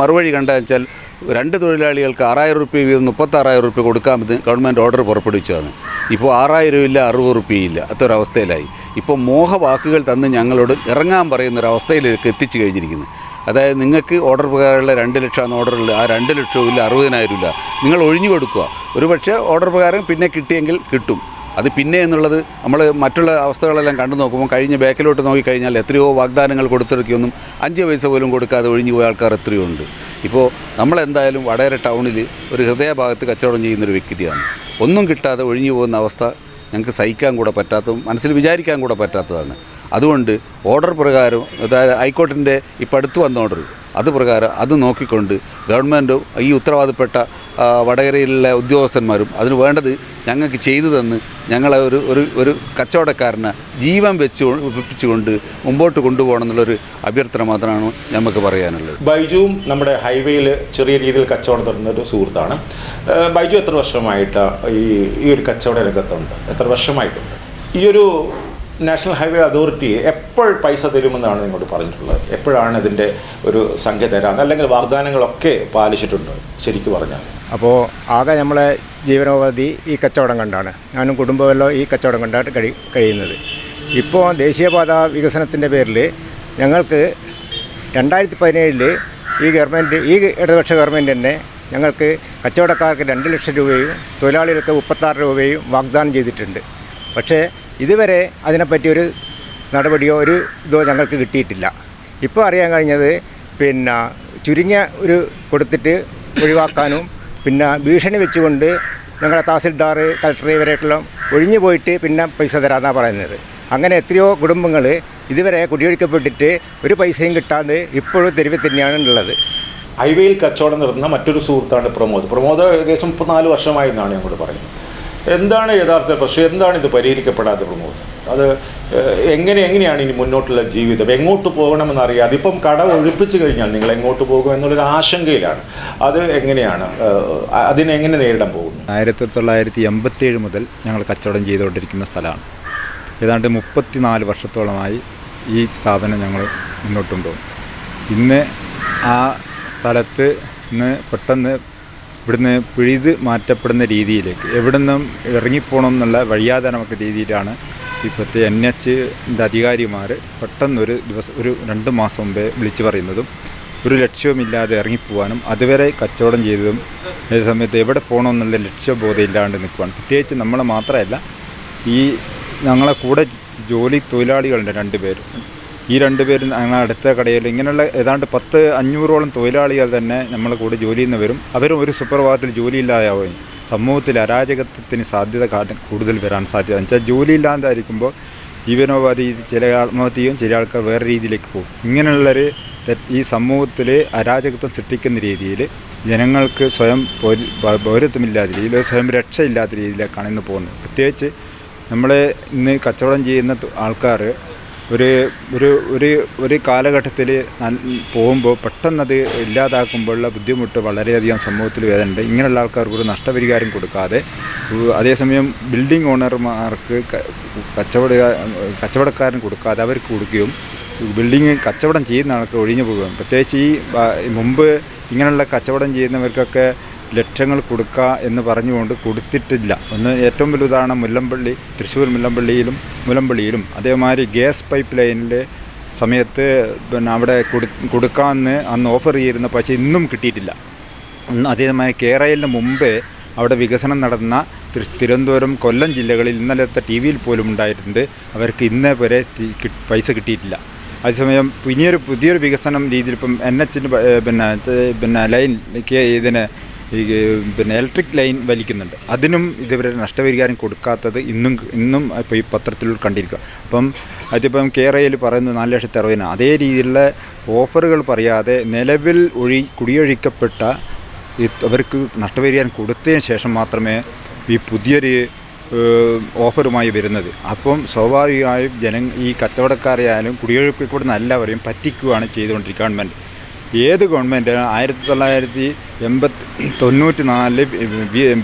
മറുവഴി കണ്ടാൽ വെച്ചാൽ രണ്ട് തൊഴിലാളികൾക്ക് ആറായിരം റുപ്യ വീതം മുപ്പത്താറായിരം റുപ്യ കൊടുക്കാമെന്ന് ഗവൺമെന്റ് ഓർഡർ പുറപ്പെടുവിച്ചതാണ്. ഇപ്പോൾ ആറായിരം ഇല്ല അറുപത് റുപ്യയില്ല അത്തൊരവസ്ഥയിലായി ഇപ്പോൾ മോഹവാക്കുകൾ തന്ന് ഞങ്ങളോട് ഇറങ്ങാൻ പറയുന്നൊരവസ്ഥയിലേക്ക് എത്തിച്ചു കഴിഞ്ഞിരിക്കുന്നു. അതായത് നിങ്ങൾക്ക് ഓർഡർ പ്രകാരമുള്ള രണ്ട് ലക്ഷമാണ് ഓർഡറുള്ളത്. ആ രണ്ട് ലക്ഷവും ഇല്ല അറുപതിനായിരം ഇല്ല. നിങ്ങൾ ഒഴിഞ്ഞു കൊടുക്കുക. ഒരു പക്ഷേ ഓർഡർ പ്രകാരം പിന്നെ കിട്ടിയെങ്കിൽ കിട്ടും. അത് പിന്നെ എന്നുള്ളത് നമ്മൾ മറ്റുള്ള അവസ്ഥകളെല്ലാം കണ്ടു നോക്കുമ്പോൾ കഴിഞ്ഞ ബാക്കിലോട്ട് നോക്കിക്കഴിഞ്ഞാൽ എത്രയോ വാഗ്ദാനങ്ങൾ കൊടുത്തിറക്കിയൊന്നും അഞ്ച് പൈസ പോലും കൊടുക്കാതെ ഒഴിഞ്ഞു പോയ ആൾക്കാർ എത്രയോ ഉണ്ട് ഇപ്പോൾ നമ്മളെന്തായാലും വടകര ടൗണിൽ ഒരു ഹൃദയഭാഗത്ത് കച്ചവടം ചെയ്യുന്നൊരു വ്യക്തിയാണ്. ഒന്നും കിട്ടാതെ ഒഴിഞ്ഞു പോകുന്ന അവസ്ഥ ഞങ്ങൾക്ക് സഹിക്കാൻ കൂടെ പറ്റാത്തതും മനസ്സിൽ വിചാരിക്കാൻ കൂടെ പറ്റാത്തതാണ്. അതുകൊണ്ട് ഓർഡർ പ്രകാരം അതായത് ഹൈക്കോർട്ടിന്റെ ഇപ്പം അടുത്ത് വന്ന ഓർഡർ അത് പ്രകാരം അത് നോക്കിക്കൊണ്ട് ഗവൺമെന്റും ഈ ഉത്തരവാദപ്പെട്ട വടകരയിലെ ഉദ്യോഗസ്ഥന്മാരും അതിന് വേണ്ടത് ഞങ്ങൾക്ക് ചെയ്തു തന്ന് ഞങ്ങളെ ഒരു ഒരു ഒരു കച്ചവടക്കാരനെ ജീവൻ വെച്ച് വെപ്പിച്ചുകൊണ്ട് മുമ്പോട്ട് കൊണ്ടുപോകണം എന്നുള്ളൊരു അഭ്യർത്ഥന മാത്രമാണ് നമുക്ക് പറയാനുള്ളത്. ബൈജുവും നമ്മുടെ ഹൈവേയിൽ ചെറിയ രീതിയിൽ കച്ചവടം നടത്തുന്ന ഒരു സുഹൃത്താണ്. ബൈജു എത്ര വർഷമായിട്ട് ഈ ഈ ഒരു കച്ചവട രംഗത്തുണ്ട്? എത്ര വർഷമായിട്ടുണ്ട്? ഈ ഒരു നാഷണൽ ഹൈവേ അതോറിറ്റി എപ്പോൾ പൈസ തരുമെന്നാണ് നിങ്ങളോട് പറഞ്ഞിട്ടുള്ളത്? എപ്പോഴാണ് ഇതിന്റെ ഒരു സംഖ്യ തരാൻ അല്ലെങ്കിൽ വാഗ്ദാനങ്ങളൊക്കെ പാലിച്ചിട്ടുണ്ട്? ശരിക്കും പറഞ്ഞാൽ. അപ്പോൾ ആകെ നമ്മളെ ജീവനോപാധി ഈ കച്ചവടം കണ്ടാണ്. ഞാനും കുടുംബമെല്ലാം ഈ കച്ചവടം കണ്ടാണ് കഴി കഴിയുന്നത്. ഇപ്പോൾ ദേശീയപാത വികസനത്തിന്റെ പേരിൽ ഞങ്ങൾക്ക് രണ്ടായിരത്തി പതിനേഴിൽ ഈ ഗവൺമെന്റ് ഈ ഇടതുപക്ഷ ഗവൺമെന്റ് തന്നെ ഞങ്ങൾക്ക് കച്ചവടക്കാർക്ക് രണ്ട് ലക്ഷം രൂപയും തൊഴിലാളികൾക്ക് മുപ്പത്താറ് രൂപയും വാഗ്ദാനം ചെയ്തിട്ടുണ്ട്. പക്ഷേ ഇതുവരെ അതിനെപ്പറ്റി ഒരു നടപടിയോ ഒരു ഇതോ ഞങ്ങൾക്ക് കിട്ടിയിട്ടില്ല. ഇപ്പോൾ അറിയാൻ കഴിഞ്ഞത് പിന്നെ ചുരുങ്ങിയ ഒരു കൊടുത്തിട്ട് ഒഴിവാക്കാനും പിന്നെ ഭീഷണി വെച്ചുകൊണ്ട് ഞങ്ങളുടെ തഹസിൽദാർ കളക്ടർ ഇവരായിട്ടുള്ള ഒഴിഞ്ഞു പോയിട്ട് പിന്നെ പൈസ തരാമെന്നാണ് പറയുന്നത്. അങ്ങനെ എത്രയോ കുടുംബങ്ങൾ ഇതുവരെ കുടിയൊഴിക്കപ്പെട്ടിട്ട് ഒരു പൈസയും കിട്ടാതെ ഇപ്പോഴും തെരുവിൽ തന്നെയാണ് ഉള്ളത്. ഹൈവേയിൽ കച്ചവടം നടത്തുന്ന മറ്റൊരു സുഹൃത്താണ് പ്രമോദ്. പ്രമോദ് ഏകദേശം മുപ്പത്തിനാല് വർഷമായി എന്നാണ് ഞങ്ങളോട് പറയുന്നത്. എന്താണ് യഥാർത്ഥ പ്രശ്നം? എന്താണ് ഇത് പരിഹരിക്കപ്പെടാത്ത പ്രമോദ് അത് എങ്ങനെ എങ്ങനെയാണ് ഇനി മുന്നോട്ടുള്ള ജീവിതം? എങ്ങോട്ട് പോകണമെന്ന് അറിയാം അതിപ്പം കട ഒഴിപ്പിച്ചു കഴിഞ്ഞാൽ നിങ്ങൾ എങ്ങോട്ട് പോകും എന്നുള്ളൊരു ആശങ്കയിലാണ്. അത് എങ്ങനെയാണ് അതിനെങ്ങനെ നേരിടാൻ പോകുന്നു? ആയിരത്തി തൊള്ളായിരത്തി എൺപത്തിയേഴ് മുതൽ ഞങ്ങൾ കച്ചവടം ചെയ്തുകൊണ്ടിരിക്കുന്ന സ്ഥലമാണ്. ഏതാണ്ട് മുപ്പത്തിനാല് വർഷത്തോളമായി ഈ സ്ഥാപനം ഞങ്ങൾ മുന്നോട്ട് കൊണ്ടുപോകും ഇന്ന് ആ സ്ഥലത്ത് ഇന്ന് പെട്ടെന്ന് ഇവിടുന്ന് പിഴുത് മാറ്റപ്പെടുന്ന രീതിയിലേക്ക് എവിടെ നിന്നും ഇറങ്ങിപ്പോകണം എന്നുള്ള വഴിയാതെ നമുക്ക് രീതിയിലാണ് ഇപ്പോഴത്തെ എൻ എച്ചിന്റെ അധികാരിമാർ പെട്ടെന്നൊരു ദിവസം ഒരു രണ്ട് മാസം മുമ്പേ വിളിച്ചു പറയുന്നതും ഒരു ലക്ഷ്യവുമില്ലാതെ ഇറങ്ങിപ്പോവാനും അതുവരെ കച്ചവടം ചെയ്തതും ഏത് സമയത്ത് എവിടെ പോകണമെന്നുള്ള ലക്ഷ്യബോധം ഇല്ലാണ്ട് നിൽക്കുവാണ്. പ്രത്യേകിച്ച് നമ്മളെ മാത്രമല്ല ഈ ഞങ്ങളെ കൂടെ ജോലി തൊഴിലാളികളുണ്ട് രണ്ട് പേര്. ഈ രണ്ട് പേരും അടുത്ത കടയിൽ ഇങ്ങനെയുള്ള ഏതാണ്ട് പത്ത് അഞ്ഞൂറോളം തൊഴിലാളികൾ തന്നെ നമ്മളെ കൂടെ ജോലി ചെയ്യുന്ന വരും. അവരും ഒരു സുപ്രഭാതത്തിൽ ജോലിയില്ലാതാവുകയും സമൂഹത്തിൽ അരാജകത്വത്തിന് സാധ്യത കൂടുതൽ വരാൻ സാധ്യത. വെച്ചാൽ ജോലിയില്ലാതായിരിക്കുമ്പോൾ ജീവനോപാധി ചില ആത്മഹത്യയും ചില ആൾക്കാർ വേറെ രീതിയിലേക്ക് പോകും. ഇങ്ങനെയുള്ളൊരു ഈ സമൂഹത്തിൽ അരാജകത്വം സൃഷ്ടിക്കുന്ന രീതിയിൽ ജനങ്ങൾക്ക് സ്വയം പൗരത്വമില്ലാത്ത രീതിയിൽ സ്വയം രക്ഷയില്ലാത്ത രീതിയിലേക്കാണ് ഇന്ന് പോകുന്നത്. പ്രത്യേകിച്ച് നമ്മൾ ഇന്ന് കച്ചവടം ചെയ്യുന്ന ആൾക്കാർ ഒരു ഒരു ഒരു ഒരു കാലഘട്ടത്തിൽ പോകുമ്പോൾ പെട്ടെന്നത് ഇല്ലാതാക്കുമ്പോഴുള്ള ബുദ്ധിമുട്ട് വളരെയധികം സമൂഹത്തിൽ വരുന്നുണ്ട്. ഇങ്ങനെയുള്ള ആൾക്കാർക്ക് ഒരു നഷ്ടപരിഹാരം കൊടുക്കാതെ അതേസമയം ബിൽഡിംഗ് ഓണർമാർക്ക് കച്ചവട കച്ചവടക്കാരൻ കൊടുക്കാതെ അവർക്ക് കൊടുക്കുകയും ബിൽഡിങ് കച്ചവടം ചെയ്യുന്ന ആൾക്ക് ഒഴിഞ്ഞു പോകുകയും. പ്രത്യേകിച്ച് ഈ മുമ്പ് ഇങ്ങനെയുള്ള കച്ചവടം ചെയ്യുന്നവർക്കൊക്കെ ലക്ഷങ്ങൾ കൊടുക്കുക എന്ന് പറഞ്ഞുകൊണ്ട് കൊടുത്തിട്ടില്ല. ഒന്ന് ഏറ്റവും വലിയ ഉദാഹരണം മുല്ലമ്പള്ളി തൃശ്ശൂർ മുല്ലമ്പള്ളിയിലും മുല്ലമ്പള്ളിയിലും. അതേമാതിരി ഗ്യാസ് പൈപ്പ് ലൈനിലെ സമയത്ത് പിന്നെ അവിടെ കൊടു കൊടുക്കാമെന്ന് അന്ന് ഓഫർ ചെയ്തിരുന്നു പക്ഷേ ഇന്നും കിട്ടിയിട്ടില്ല. അതേമാതിരി കേരളയിലിന് മുമ്പേ അവിടെ വികസനം നടന്ന തിരു- തിരുവനന്തപുരം കൊല്ലം ജില്ലകളിൽ ഇന്നലത്തെ ടി വിയിൽ പോലും ഉണ്ടായിട്ടുണ്ട്. അവർക്ക് ഇന്നേ വരെ പൈസ കിട്ടിയിട്ടില്ല. അതേസമയം ഇനിയൊരു പുതിയൊരു വികസനം രീതിയിൽ ഇപ്പം എൻ എച്ചിന് പിന്നെ പിന്നെ ലൈൻ ഇതിന് ഈ പിന്നെ ഇലക്ട്രിക് ലൈൻ വലിക്കുന്നുണ്ട്. അതിനും ഇതുവരെ നഷ്ടപരിഹാരം കൊടുക്കാത്തത് ഇന്നും ഇന്നും ഇപ്പോൾ ഈ പത്രത്തിൽ കണ്ടിരിക്കുക. അപ്പം അതിപ്പം കെ ആർ പറയുന്നത് നാല് ലക്ഷത്തി അറുപതിന് അതേ രീതിയിലുള്ള ഓഫറുകൾ പറയാതെ നിലവിൽ ഒഴി കുടിയൊഴിക്കപ്പെട്ട അവർക്ക് നഷ്ടപരിഹാരം കൊടുത്തതിന് ശേഷം മാത്രമേ ഈ പുതിയൊരു ഓഫറുമായി വരുന്നത്. അപ്പം സ്വാഭാവികമായും ജനങ്ങൾ ഈ കച്ചവടക്കാരെയായാലും കുടിയൊഴിപ്പിക്കപ്പെടുന്ന എല്ലാവരെയും പറ്റിക്കുകയാണ് ചെയ്തുകൊണ്ടിരിക്കുക ഗവൺമെന്റ്. ഏത് ഗവൺമെന്റ്? ആയിരത്തി തൊള്ളായിരത്തി എൺപത്തി തൊണ്ണൂറ്റി നാല്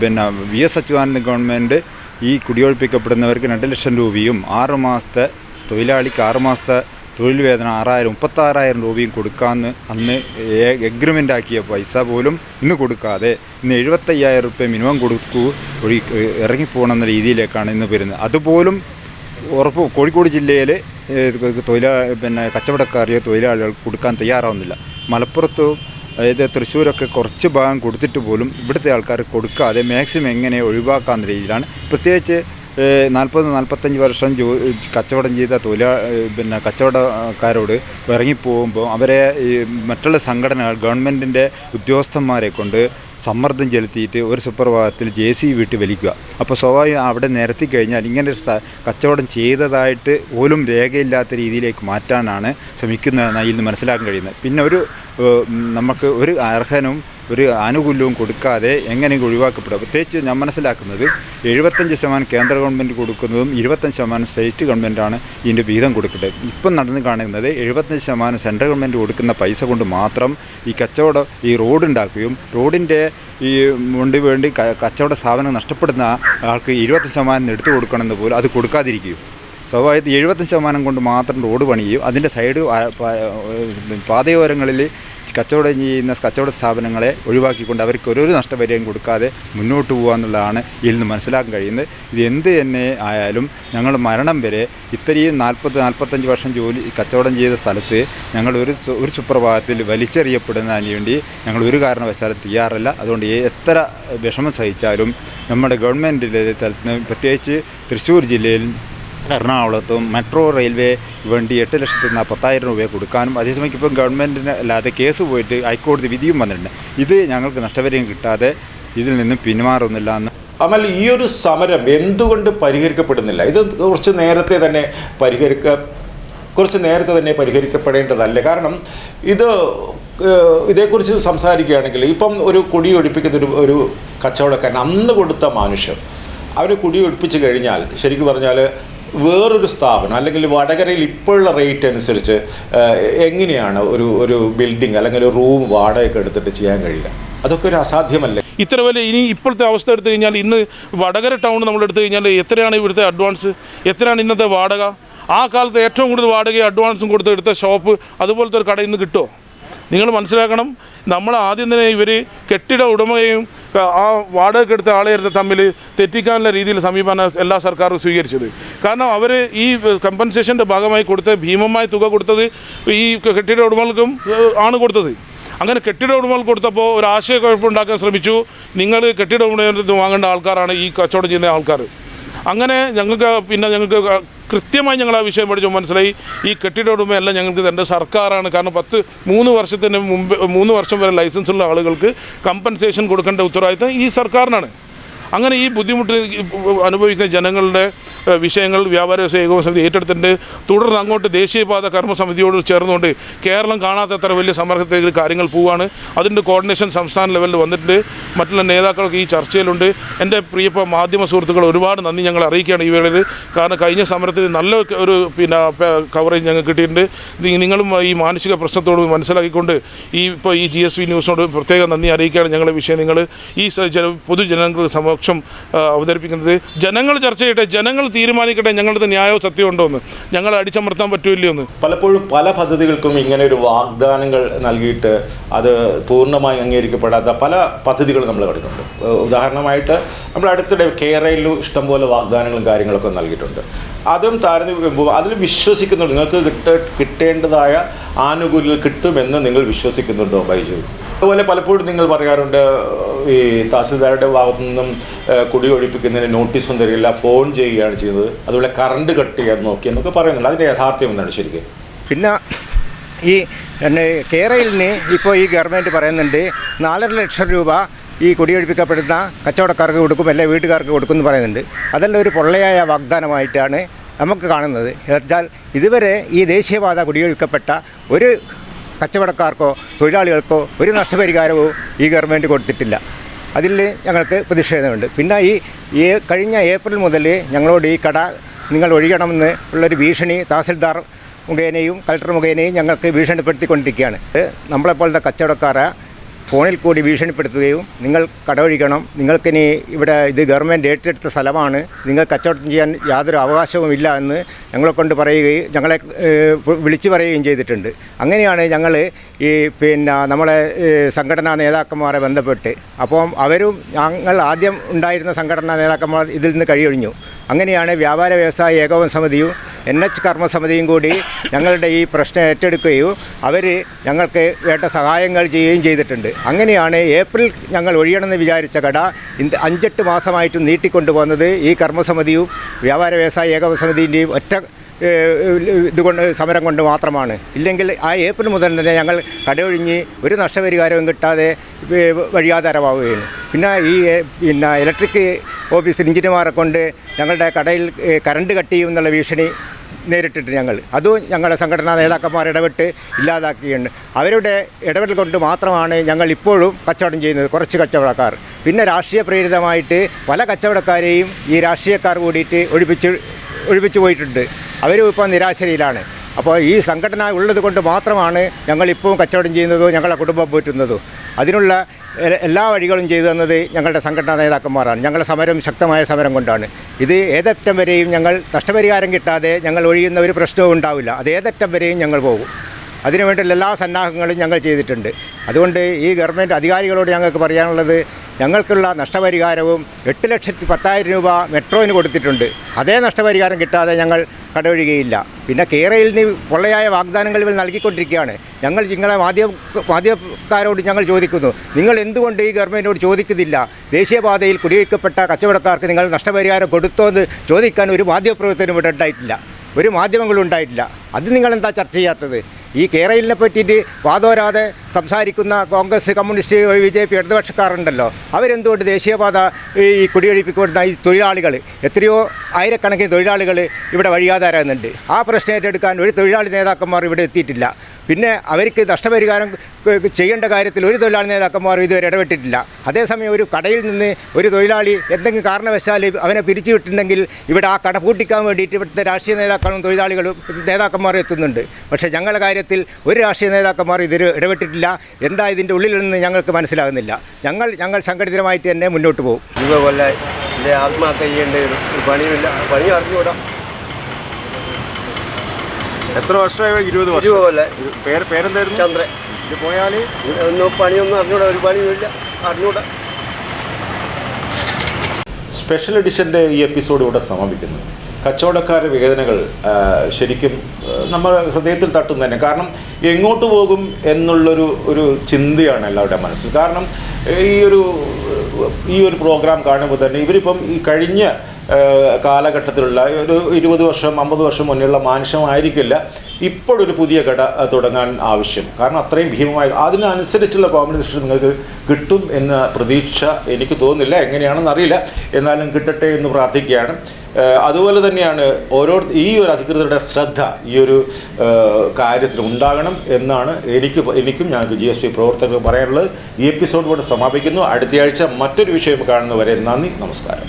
പിന്നെ വി എസ് അച്യുതാനന്ദ ഗവൺമെന്റ് ഈ കുടിയൊഴിപ്പിക്കപ്പെടുന്നവർക്ക് രണ്ട് ലക്ഷം രൂപയും ആറ് മാസത്തെ തൊഴിലാളിക്ക് ആറ് മാസത്തെ തൊഴിൽ വേതനം ആറായിരം മുപ്പത്താറായിരം രൂപയും കൊടുക്കാമെന്ന് അന്ന് എഗ്രിമെന്റ് ആക്കിയ പൈസ പോലും ഇന്ന് കൊടുക്കാതെ ഇന്ന് എഴുപത്തയ്യായിരം റുപ്യ മിനിമം കൊടുക്കൂ ഒഴി ഇറങ്ങിപ്പോകണമെന്ന രീതിയിലേക്കാണ് ഇന്ന് വരുന്നത്. അതുപോലും ഉറപ്പ് കോഴിക്കോട് ജില്ലയിൽ തൊഴിലാ പിന്നെ കച്ചവടക്കാരെയോ തൊഴിലാളികൾക്ക് കൊടുക്കാൻ തയ്യാറാവുന്നില്ല. മലപ്പുറത്ത് അതായത് തൃശ്ശൂരൊക്കെ കുറച്ച് ഭാഗം കൊടുത്തിട്ട് പോലും ഇവിടുത്തെ ആൾക്കാർ കൊടുക്കാതെ മാക്സിമം എങ്ങനെ ഒഴിവാക്കാവുന്ന രീതിയിലാണ്. പ്രത്യേകിച്ച് നാൽപ്പത് നാൽപ്പത്തഞ്ച് വർഷം ജോ കച്ചവടം ചെയ്ത തൊഴിലാ പിന്നെ കച്ചവടക്കാരോട് ഇറങ്ങിപ്പോകുമ്പോൾ അവരെ മറ്റുള്ള സംഘടനകൾ ഗവൺമെന്റിന്റെ ഉദ്യോഗസ്ഥന്മാരെ കൊണ്ട് സമ്മർദ്ദം ചെലുത്തിയിട്ട് ഒരു സുപ്രഭാതത്തിൽ ജെ സി വിട്ട് വലിക്കുക. അപ്പോൾ സ്വാഭാവികം അവിടെ നിരത്തി കഴിഞ്ഞാൽ ഇങ്ങനെ ഒരു കച്ചവടം ചെയ്തതായിട്ട് പോലും രേഖയില്ലാത്ത രീതിയിലേക്ക് മാറ്റാനാണ് ശ്രമിക്കുന്നതെന്നാണ് ഇതിൽ മനസ്സിലാക്കാൻ കഴിയുന്നത്. പിന്നെ ഒരു നമുക്ക് ഒരു അർഹനും ഒരു ആനുകൂല്യവും കൊടുക്കാതെ എങ്ങനെയെങ്കിലും ഒഴിവാക്കപ്പെടുക. പ്രത്യേകിച്ച് ഞാൻ മനസ്സിലാക്കുന്നത് എഴുപത്തഞ്ച് ശതമാനം കേന്ദ്ര ഗവൺമെന്റ് കൊടുക്കുന്നതും ഇരുപത്തഞ്ച് ശതമാനം സ്റ്റേറ്റ് ഗവൺമെന്റാണ് ഇതിന്റെ വീതം കൊടുക്കേണ്ടത് ഇപ്പം നടന്ന് കാണുന്നത് എഴുപത്തഞ്ച് ശതമാനം സെൻട്രൽ ഗവൺമെന്റ് കൊടുക്കുന്ന പൈസ കൊണ്ട് മാത്രം ഈ കച്ചവടം ഈ റോഡ് ഉണ്ടാക്കുകയും റോഡിന്റെ ഈ കൊണ്ട് വേണ്ടി കച്ചവട സ്ഥാപനം നഷ്ടപ്പെടുന്ന ആൾക്ക് ഇരുപത്തഞ്ച് ശതമാനം എടുത്തു കൊടുക്കണമെന്ന് പോലും അത് കൊടുക്കാതിരിക്കുകയും സ്വാഭാവികത്തിൽ എഴുപത്തഞ്ച് ശതമാനം കൊണ്ട് മാത്രം റോഡ് പണിയും അതിന്റെ സൈഡ് പാതയോരങ്ങളിൽ കച്ചവടം ചെയ്യുന്ന കച്ചവട സ്ഥാപനങ്ങളെ ഒഴിവാക്കിക്കൊണ്ട് അവർക്ക് ഒരു നഷ്ടപരിഹാരം കൊടുക്കാതെ മുന്നോട്ട് പോകുക എന്നുള്ളതാണ് ഇതിൽ നിന്ന് മനസ്സിലാക്കാൻ കഴിയുന്നത്. ഇത് എന്ത് തന്നെ ആയാലും ഞങ്ങൾ മരണം വരെ ഇത്രയും നാൽപ്പത് നാൽപ്പത്തഞ്ച് വർഷം ജോലി കച്ചവടം ചെയ്ത സ്ഥലത്ത് ഞങ്ങൾ ഒരു ഒരു സുപ്രഭാതത്തിൽ വലിച്ചെറിയപ്പെടുന്നതിന് വേണ്ടി ഞങ്ങൾ ഒരു കാരണവശാലും തയ്യാറല്ല. അതുകൊണ്ട് എത്ര വിഷമം സഹിച്ചാലും നമ്മുടെ ഗവൺമെന്റിന്റെ തലത്തിൽ പ്രത്യേകിച്ച് തൃശ്ശൂർ ജില്ലയിൽ എറണാകുളത്തും മെട്രോ റെയിൽവേ വേണ്ടി എട്ട് ലക്ഷത്തി നാ- പത്തായിരം രൂപ കൊടുക്കാനും അതേസമയം ഇപ്പം ഗവൺമെന്റിന് അല്ലാതെ കേസ് പോയിട്ട് ഹൈക്കോടതി വിധിയും വന്നിട്ടുണ്ട്. ഇത് ഞങ്ങൾക്ക് നഷ്ടപരിഹാരം കിട്ടാതെ ഇതിൽ നിന്നും പിന്മാറുന്നില്ല എന്ന്. അമൽ ഈ ഒരു സമരം എന്തുകൊണ്ട് പരിഹരിക്കപ്പെടുന്നില്ല? ഇത് കുറച്ച് നേരത്തെ തന്നെ പരിഹരിക്ക കുറച്ച് നേരത്തെ തന്നെ പരിഹരിക്കപ്പെടേണ്ടതല്ലേ? കാരണം ഇത് ഇതേക്കുറിച്ച് സംസാരിക്കുകയാണെങ്കിൽ ഇപ്പം ഒരു കുടി ഒഴിപ്പിക്കുന്ന ഒരു ഒരു കച്ചവടക്കാരൻ അന്ന് കൊടുത്ത മനുഷ്യൻ അവന് കുടി ഒഴിപ്പിച്ച് കഴിഞ്ഞാൽ ശരിക്കും പറഞ്ഞാൽ വേറൊരു സ്ഥാപനം അല്ലെങ്കിൽ വടകരയിൽ ഇപ്പോഴുള്ള റേറ്റ് അനുസരിച്ച് എങ്ങനെയാണ് ഒരു ഒരു ബിൽഡിംഗ് അല്ലെങ്കിൽ ഒരു റൂം വാടകയൊക്കെ എടുത്തിട്ട് ചെയ്യാൻ കഴിയുക? അതൊക്കെ ഒരു അസാധ്യമല്ലേ? ഇത്ര വില ഇനി ഇപ്പോഴത്തെ അവസ്ഥ എടുത്തു കഴിഞ്ഞാൽ ഇന്ന് വടകര ടൗൺ നമ്മൾ എടുത്തു കഴിഞ്ഞാൽ എത്രയാണ് ഇവിടുത്തെ അഡ്വാൻസ് എത്രയാണ് ഇന്നത്തെ വാടക? ആ കാലത്ത് ഏറ്റവും കൂടുതൽ വാടകയും അഡ്വാൻസും കൊടുത്ത് എടുത്ത ഷോപ്പ് അതുപോലത്തെ ഒരു കടയിൽ നിന്ന് കിട്ടുമോ നിങ്ങൾ മനസ്സിലാക്കണം നമ്മൾ ആദ്യം തന്നെ ഇവർ കെട്ടിട ഉടമയും ആ വാടക എടുത്ത ആളെ തമ്മിൽ തെറ്റിക്കാനുള്ള രീതിയിൽ സമീപനം എല്ലാ സർക്കാരും സ്വീകരിച്ചത്. കാരണം അവർ ഈ കമ്പൻസേഷന്റെ ഭാഗമായി കൊടുത്ത ഭീമമായ തുക കൊടുത്തത് ഈ കെട്ടിട ഉടമകൾക്കും ആണ് കൊടുത്തത്. അങ്ങനെ കെട്ടിട ഉടമകൾ കൊടുത്തപ്പോൾ ഒരു ആശയക്കുഴപ്പമുണ്ടാക്കാൻ ശ്രമിച്ചു. നിങ്ങൾ കെട്ടിട ഉടമ വാങ്ങേണ്ട ആൾക്കാരാണ് ഈ കച്ചവടം ചെയ്യുന്ന ആൾക്കാർ അങ്ങനെ ഞങ്ങൾക്ക് പിന്നെ ഞങ്ങൾക്ക് കൃത്യമായി ഞങ്ങൾ ആ വിഷയം പഠിച്ചപ്പോൾ മനസ്സിലായി? ഈ കെട്ടിട ഉടമയല്ല ഞങ്ങൾക്ക് തന്റെ സർക്കാരാണ്. കാരണം പത്ത് മൂന്ന് വർഷത്തിന് മുമ്പ് മൂന്ന് വർഷം വരെ ലൈസൻസ് ഉള്ള ആളുകൾക്ക് കമ്പൻസേഷൻ കൊടുക്കേണ്ട ഉത്തരവാദിത്തം ഈ സർക്കാരിനാണ്. അങ്ങനെ ഈ ബുദ്ധിമുട്ട് അനുഭവിക്കുന്ന ജനങ്ങളുടെ വിഷയങ്ങൾ വ്യാപാര വ്യവസായ ഏകോപന സമിതി ഏറ്റെടുത്തിട്ടുണ്ട്. തുടർന്ന് അങ്ങോട്ട് ദേശീയപാത കർമ്മസമിതിയോട് ചേർന്നുകൊണ്ട് കേരളം കാണാത്തത്ര വലിയ സമ്മർദ്ദത്തിൽ കാര്യങ്ങൾ പോവുകയാണ്. അതിന്റെ കോർഡിനേഷൻ സംസ്ഥാന ലെവലിൽ വന്നിട്ടുണ്ട്. മറ്റുള്ള നേതാക്കളൊക്കെ ഈ ചർച്ചയിലുണ്ട്. എന്റെ പ്രിയപ്പെട്ട മാധ്യമ സുഹൃത്തുക്കൾ ഒരുപാട് നന്ദി ഞങ്ങൾ അറിയിക്കുകയാണ് ഈ വേളയിൽ. കാരണം കഴിഞ്ഞ സമരത്തിൽ നല്ല ഒരു പിന്നെ കവറേജ് ഞങ്ങൾക്ക് കിട്ടിയിട്ടുണ്ട്. നിങ്ങളും ഈ മാനസിക പ്രശ്നത്തോട് മനസ്സിലാക്കിക്കൊണ്ട് ഈ ഇപ്പോൾ ഈ ജി എസ് പി ന്യൂസിനോട് പ്രത്യേകം നന്ദി അറിയിക്കുകയാണ് ഞങ്ങളുടെ വിഷയം നിങ്ങൾ. ഈ പൊതുജനങ്ങളുടെ സമക്ഷം അവതരിപ്പിക്കുന്നത്. ജനങ്ങൾ ചർച്ച ചെയ്യട്ടെ. ജനങ്ങൾ തീരുമാനിക്കട്ടെ ഞങ്ങളുടെ ന്യായവും സത്യവും ഉണ്ടോ എന്ന് ഞങ്ങൾ അടിച്ചമർത്താൻ പറ്റൂല്ലോ എന്ന് പലപ്പോഴും പല പദ്ധതികൾക്കും ഇങ്ങനെ ഒരു വാഗ്ദാനങ്ങൾ നൽകിയിട്ട് അത് പൂർണമായി അംഗീകരിക്കപ്പെടാത്ത പല പദ്ധതികളും നമ്മൾ കണ്ടിട്ടുണ്ട് ഉദാഹരണമായിട്ട് നമ്മൾ അടുത്തിടെ കേരളയിലും ഇഷ്ടംപോലെ വാഗ്ദാനങ്ങളും കാര്യങ്ങളൊക്കെ നൽകിയിട്ടുണ്ട്. അതും താരതമ്യം അതിൽ വിശ്വസിക്കുന്നുണ്ട്. നിങ്ങൾക്ക് കിട്ട കിട്ടേണ്ടതായ ആനുകൂല്യങ്ങൾ കിട്ടുമെന്ന് നിങ്ങൾ വിശ്വസിക്കുന്നുണ്ടോ ബൈജു? അതുപോലെ പലപ്പോഴും നിങ്ങൾ പറയാറുണ്ട് ഈ തഹസിൽദാരുടെ ഭാഗത്തു നിന്നും കുടി ഒഴിപ്പിക്കുന്നതിന് നോട്ടീസും തരില്ല ഫോൺ ചെയ്യുകയാണ് ചെയ്യുന്നത്. അതുപോലെ കറണ്ട് കട്ട് ചെയ്യാൻ നോക്കി എന്നൊക്കെ പറയുന്നുണ്ട്. അതിന്റെ യാഥാർത്ഥ്യം എന്താണ് ശരിക്കും? പിന്നെ ഈ കേരളയിൽ നിന്ന് ഇപ്പോൾ ഈ ഗവൺമെന്റ് പറയുന്നുണ്ട് നാലര ലക്ഷം രൂപ ഈ കുടിയൊഴിപ്പിക്കപ്പെടുന്ന കച്ചവടക്കാർക്ക് കൊടുക്കും അല്ലെങ്കിൽ വീട്ടുകാർക്ക് കൊടുക്കും എന്ന് പറയുന്നുണ്ട്. അതെല്ലാം ഒരു പൊള്ളയായ വാഗ്ദാനമായിട്ടാണ് നമുക്ക് കാണുന്നത്. എന്നുവെച്ചാൽ ഇതുവരെ ഈ ദേശീയപാത കുടിയൊഴിക്കപ്പെട്ട ഒരു കച്ചവടക്കാർക്കോ തൊഴിലാളികൾക്കോ ഒരു നഷ്ടപരിഹാരവും ഈ ഗവൺമെന്റ് കൊടുത്തിട്ടില്ല. അതിൽ ഞങ്ങൾക്ക് പ്രതിഷേധമുണ്ട്. പിന്നെ ഈ കഴിഞ്ഞ ഏപ്രിൽ മുതൽ ഞങ്ങളോട് ഈ കട നിങ്ങൾ ഒഴിയണമെന്ന് ഉള്ളൊരു ഭീഷണി തഹസിൽദാർ മുഖേനയും കളക്ടർ മുഖേനയും ഞങ്ങൾക്ക് ഭീഷണിപ്പെടുത്തിക്കൊണ്ടിരിക്കുകയാണ്. നമ്മളെപ്പോലത്തെ കച്ചവടക്കാരെ ഫോണിൽ കൂടി ഭീഷണിപ്പെടുത്തുകയും നിങ്ങൾ കടവഴിക്കണം. നിങ്ങൾക്കിനി ഇവിടെ ഇത് ഗവൺമെന്റ് ഏറ്റെടുത്ത സ്ഥലമാണ്. നിങ്ങൾ കച്ചവടം ചെയ്യാൻ യാതൊരു അവകാശവുമില്ല എന്ന് ഞങ്ങളെ കൊണ്ട് പറയുകയും ഞങ്ങളെ വിളിച്ചു പറയുകയും ചെയ്തിട്ടുണ്ട്. അങ്ങനെയാണ് ഞങ്ങൾ ഈ പിന്നെ നമ്മളെ സംഘടനാ നേതാക്കന്മാരെ ബന്ധപ്പെട്ട്. അപ്പം അവരും ഞങ്ങൾ ആദ്യം ഉണ്ടായിരുന്ന സംഘടനാ നേതാക്കന്മാർ ഇതിൽ നിന്ന് കഴിയൊഴിഞ്ഞു അങ്ങനെയാണ് വ്യാപാര വ്യവസായ ഏകോപന സമിതിയും എൻ എച്ച് കർമ്മസമിതിയും കൂടി ഞങ്ങളുടെ ഈ പ്രശ്നം ഏറ്റെടുക്കുകയും അവർ ഞങ്ങൾക്ക് വേണ്ട സഹായങ്ങൾ ചെയ്യുകയും ചെയ്തിട്ടുണ്ട്. അങ്ങനെയാണ് ഏപ്രിൽ ഞങ്ങൾ ഒഴിയണമെന്ന് വിചാരിച്ച കട ഇന്ന് അഞ്ചെട്ട് മാസമായിട്ട് നീട്ടിക്കൊണ്ടുപോകുന്നത് ഈ കർമ്മസമിതിയും വ്യാപാര വ്യവസായ ഏകോപ സമിതിന്റെയും ഒറ്റ ഇതുകൊണ്ട് സമരം കൊണ്ട് മാത്രമാണ്. ഇല്ലെങ്കിൽ ആ ഏപ്രിൽ മുതൽ തന്നെ ഞങ്ങൾ കടയൊഴിഞ്ഞ് ഒരു നഷ്ടപരിഹാരവും കിട്ടാതെ വഴിയാധാരമാവുകയാണ് പിന്നെ ഈ പിന്നെ ഇലക്ട്രിക് ഓഫീസിൽ എഞ്ചിനീയർമാരെ കൊണ്ട് ഞങ്ങളുടെ കടയിൽ കറണ്ട് കട്ട് ചെയ്യും എന്നുള്ള ഭീഷണി നേരിട്ടിട്ട് ഞങ്ങൾ. അതും ഞങ്ങളുടെ സംഘടനാ നേതാക്കന്മാർ ഇടപെട്ട് ഇല്ലാതാക്കിയുണ്ട് അവരുടെ ഇടപെടൽ കൊണ്ട് മാത്രമാണ് ഞങ്ങൾ ഇപ്പോഴും കച്ചവടം ചെയ്യുന്നത് കുറച്ച് കച്ചവടക്കാർ. പിന്നെ രാഷ്ട്രീയ പ്രേരിതമായിട്ട് പല കച്ചവടക്കാരെയും ഈ രാഷ്ട്രീയക്കാർ കൂടിയിട്ട് ഒഴിപ്പിച്ച് ഒഴിപ്പിച്ചു പോയിട്ടുണ്ട്. അവരും ഇപ്പോൾ നിരാശയിലാണ് അപ്പോൾ ഈ സംഘടന ഉള്ളത് കൊണ്ട് മാത്രമാണ് ഞങ്ങളിപ്പോൾ കച്ചവടം ചെയ്യുന്നതോ ഞങ്ങളുടെ കുടുംബം പോറ്റുന്നതോ. അതിനുള്ള എല്ലാ വഴികളും ചെയ്തു തന്നത് ഞങ്ങളുടെ സംഘടനാ നേതാക്കന്മാരാണ്. ഞങ്ങളുടെ സമരം ശക്തമായ സമരം കൊണ്ടാണ്. ഇത് ഏതറ്റം വരെയും ഞങ്ങൾ നഷ്ടപരിഹാരം കിട്ടാതെ ഞങ്ങൾ ഒഴിയുന്ന ഒരു പ്രശ്നവും ഉണ്ടാവില്ല. അത് ഏതറ്റം വരെയും ഞങ്ങൾ പോകും. അതിനുവേണ്ടിയുള്ള എല്ലാ സന്നാഹങ്ങളും ഞങ്ങൾ ചെയ്തിട്ടുണ്ട്. അതുകൊണ്ട് ഈ ഗവൺമെന്റ് അധികാരികളോട് ഞങ്ങൾക്ക് പറയാനുള്ളത് ഞങ്ങൾക്കുള്ള നഷ്ടപരിഹാരവും എട്ട് ലക്ഷത്തി പത്തായിരം രൂപ മെട്രോയിന് കൊടുത്തിട്ടുണ്ട്. അതേ നഷ്ടപരിഹാരം കിട്ടാതെ ഞങ്ങൾ കടവഴുകയില്ല പിന്നെ കേരളയിൽ നിന്ന് പൊള്ളയായ വാഗ്ദാനങ്ങൾ ഇവർ നൽകിക്കൊണ്ടിരിക്കുകയാണ്. ഞങ്ങൾ നിങ്ങളെ മാധ്യമ മാധ്യമക്കാരോട് ഞങ്ങൾ ചോദിക്കുന്നു. നിങ്ങൾ എന്തുകൊണ്ട് ഈ ഗവൺമെന്റിനോട് ചോദിക്കുന്നില്ല? ദേശീയപാതയിൽ കുടിയൊഴിക്കപ്പെട്ട കച്ചവടക്കാർക്ക് നിങ്ങൾ നഷ്ടപരിഹാരം കൊടുത്തോ എന്ന് ചോദിക്കാൻ ഒരു മാധ്യമപ്രവർത്തനം ഇവിടെ ഉണ്ടായിട്ടില്ല. ഒരു മാധ്യമങ്ങളും ഉണ്ടായിട്ടില്ല. അത് നിങ്ങളെന്താ ചർച്ച ചെയ്യാത്തത്? ഈ കേരളിനെ പറ്റിയിട്ട് വാദോരാതെ സംസാരിക്കുന്ന Congress communist B J P ഇടതുപക്ഷക്കാരുണ്ടല്ലോ. അവരെന്തുകൊണ്ട് ദേശീയപാത ഈ കുടിയൊഴിപ്പിക്കുന്ന ഈ തൊഴിലാളികൾ എത്രയോ ആയിരക്കണക്കിന് തൊഴിലാളികൾ ഇവിടെ വഴിയാതാരുന്നുണ്ട് ആ പ്രശ്നം ഏറ്റെടുക്കാൻ ഒരു തൊഴിലാളി നേതാക്കന്മാർ ഇവിടെ എത്തിയിട്ടില്ല. പിന്നെ അവർക്ക് നഷ്ടപരിഹാരം ചെയ്യേണ്ട കാര്യത്തിൽ ഒരു തൊഴിലാളി നേതാക്കന്മാർ ഇതുവരെ ഇടപെട്ടിട്ടില്ല. അതേസമയം ഒരു കടയിൽ നിന്ന് ഒരു തൊഴിലാളി എന്തെങ്കിലും കാരണവശാൽ അവനെ പിരിച്ചുവിട്ടിട്ടുണ്ടെങ്കിൽ ഇവിടെ ആ കട പൂട്ടിക്കാൻ വേണ്ടിയിട്ട് ഇവിടുത്തെ രാഷ്ട്രീയ നേതാക്കളും തൊഴിലാളികളും നേതാക്കന്മാരും എത്തുന്നുണ്ട്. പക്ഷേ ഞങ്ങളുടെ കാര്യത്തിൽ ഒരു രാഷ്ട്രീയ നേതാക്കന്മാർ ഇതിൽ ഇടപെട്ടിട്ടില്ല. എന്താ ഇതിന്റെ ഉള്ളിൽ നിന്ന് ഞങ്ങൾക്ക് മനസ്സിലാകുന്നില്ല. ഞങ്ങൾ ഞങ്ങൾ സംഘടിതമായിട്ട് തന്നെ മുന്നോട്ട് പോകും. ഇതുപോലെ ആത്മഹത്യ ചെയ്യേണ്ട ഒരു പണിയില്ല പണി അറിഞ്ഞുകൂടാ. എത്ര വർഷമായി? ഇരുപത് വർഷം. പോലെ പേര് പേരെന്തായിരുന്നു? ചന്ദ്രൻ. ഇത് പോയാൽ ഒന്നും പണിയൊന്നും അറിഞ്ഞൂടാ ഒരു പണിയുമില്ല. അറിഞ്ഞൂടാ സ്പെഷ്യൽ എഡിഷന്റെ ഈ എപ്പിസോഡ് ഇവിടെ സമാപിക്കുന്നു. കച്ചവടക്കാരുടെ വേദനകൾ ശരിക്കും നമ്മൾ ഹൃദയത്തിൽ തട്ടുന്ന തന്നെ കാരണം എങ്ങോട്ട് പോകും എന്നുള്ളൊരു ഒരു ചിന്തയാണ് എല്ലാവരുടെ മനസ്സിൽ. കാരണം ഈ ഒരു ഈ ഒരു പ്രോഗ്രാം കാണുമ്പോൾ തന്നെ ഇവരിപ്പം ഈ കഴിഞ്ഞ കാലഘട്ടത്തിലുള്ള ഒരു ഇരുപത് വർഷം അമ്പത് വർഷം മുന്നേയുള്ള മാനുഷ്യമായിരിക്കില്ല ഇപ്പോഴൊരു പുതിയ കട തുടങ്ങാൻ ആവശ്യം. കാരണം അത്രയും ഭീമമായ അതിനനുസരിച്ചുള്ള കോമ്പൻസേഷൻ നിങ്ങൾക്ക് കിട്ടും എന്ന പ്രതീക്ഷ എനിക്ക് തോന്നുന്നില്ല. എങ്ങനെയാണെന്ന് അറിയില്ല. എന്നാലും കിട്ടട്ടെ എന്ന് പ്രാർത്ഥിക്കുകയാണ്. അതുപോലെ തന്നെയാണ് ഓരോ ഈ ഒരു അധികൃതരുടെ ശ്രദ്ധ ഈ ഒരു കാര്യത്തിൽ ഉണ്ടാകണം എന്നാണ് എനിക്ക് എനിക്കും ഞാൻ ജി എസ് ടി പ്രവർത്തകർക്ക് പറയാനുള്ളത്. ഈ എപ്പിസോഡ് കൊണ്ട് സമാപിക്കുന്നു. അടുത്തയാഴ്ച മറ്റൊരു വിഷയം കാണുന്നവരെ നന്ദി നമസ്കാരം.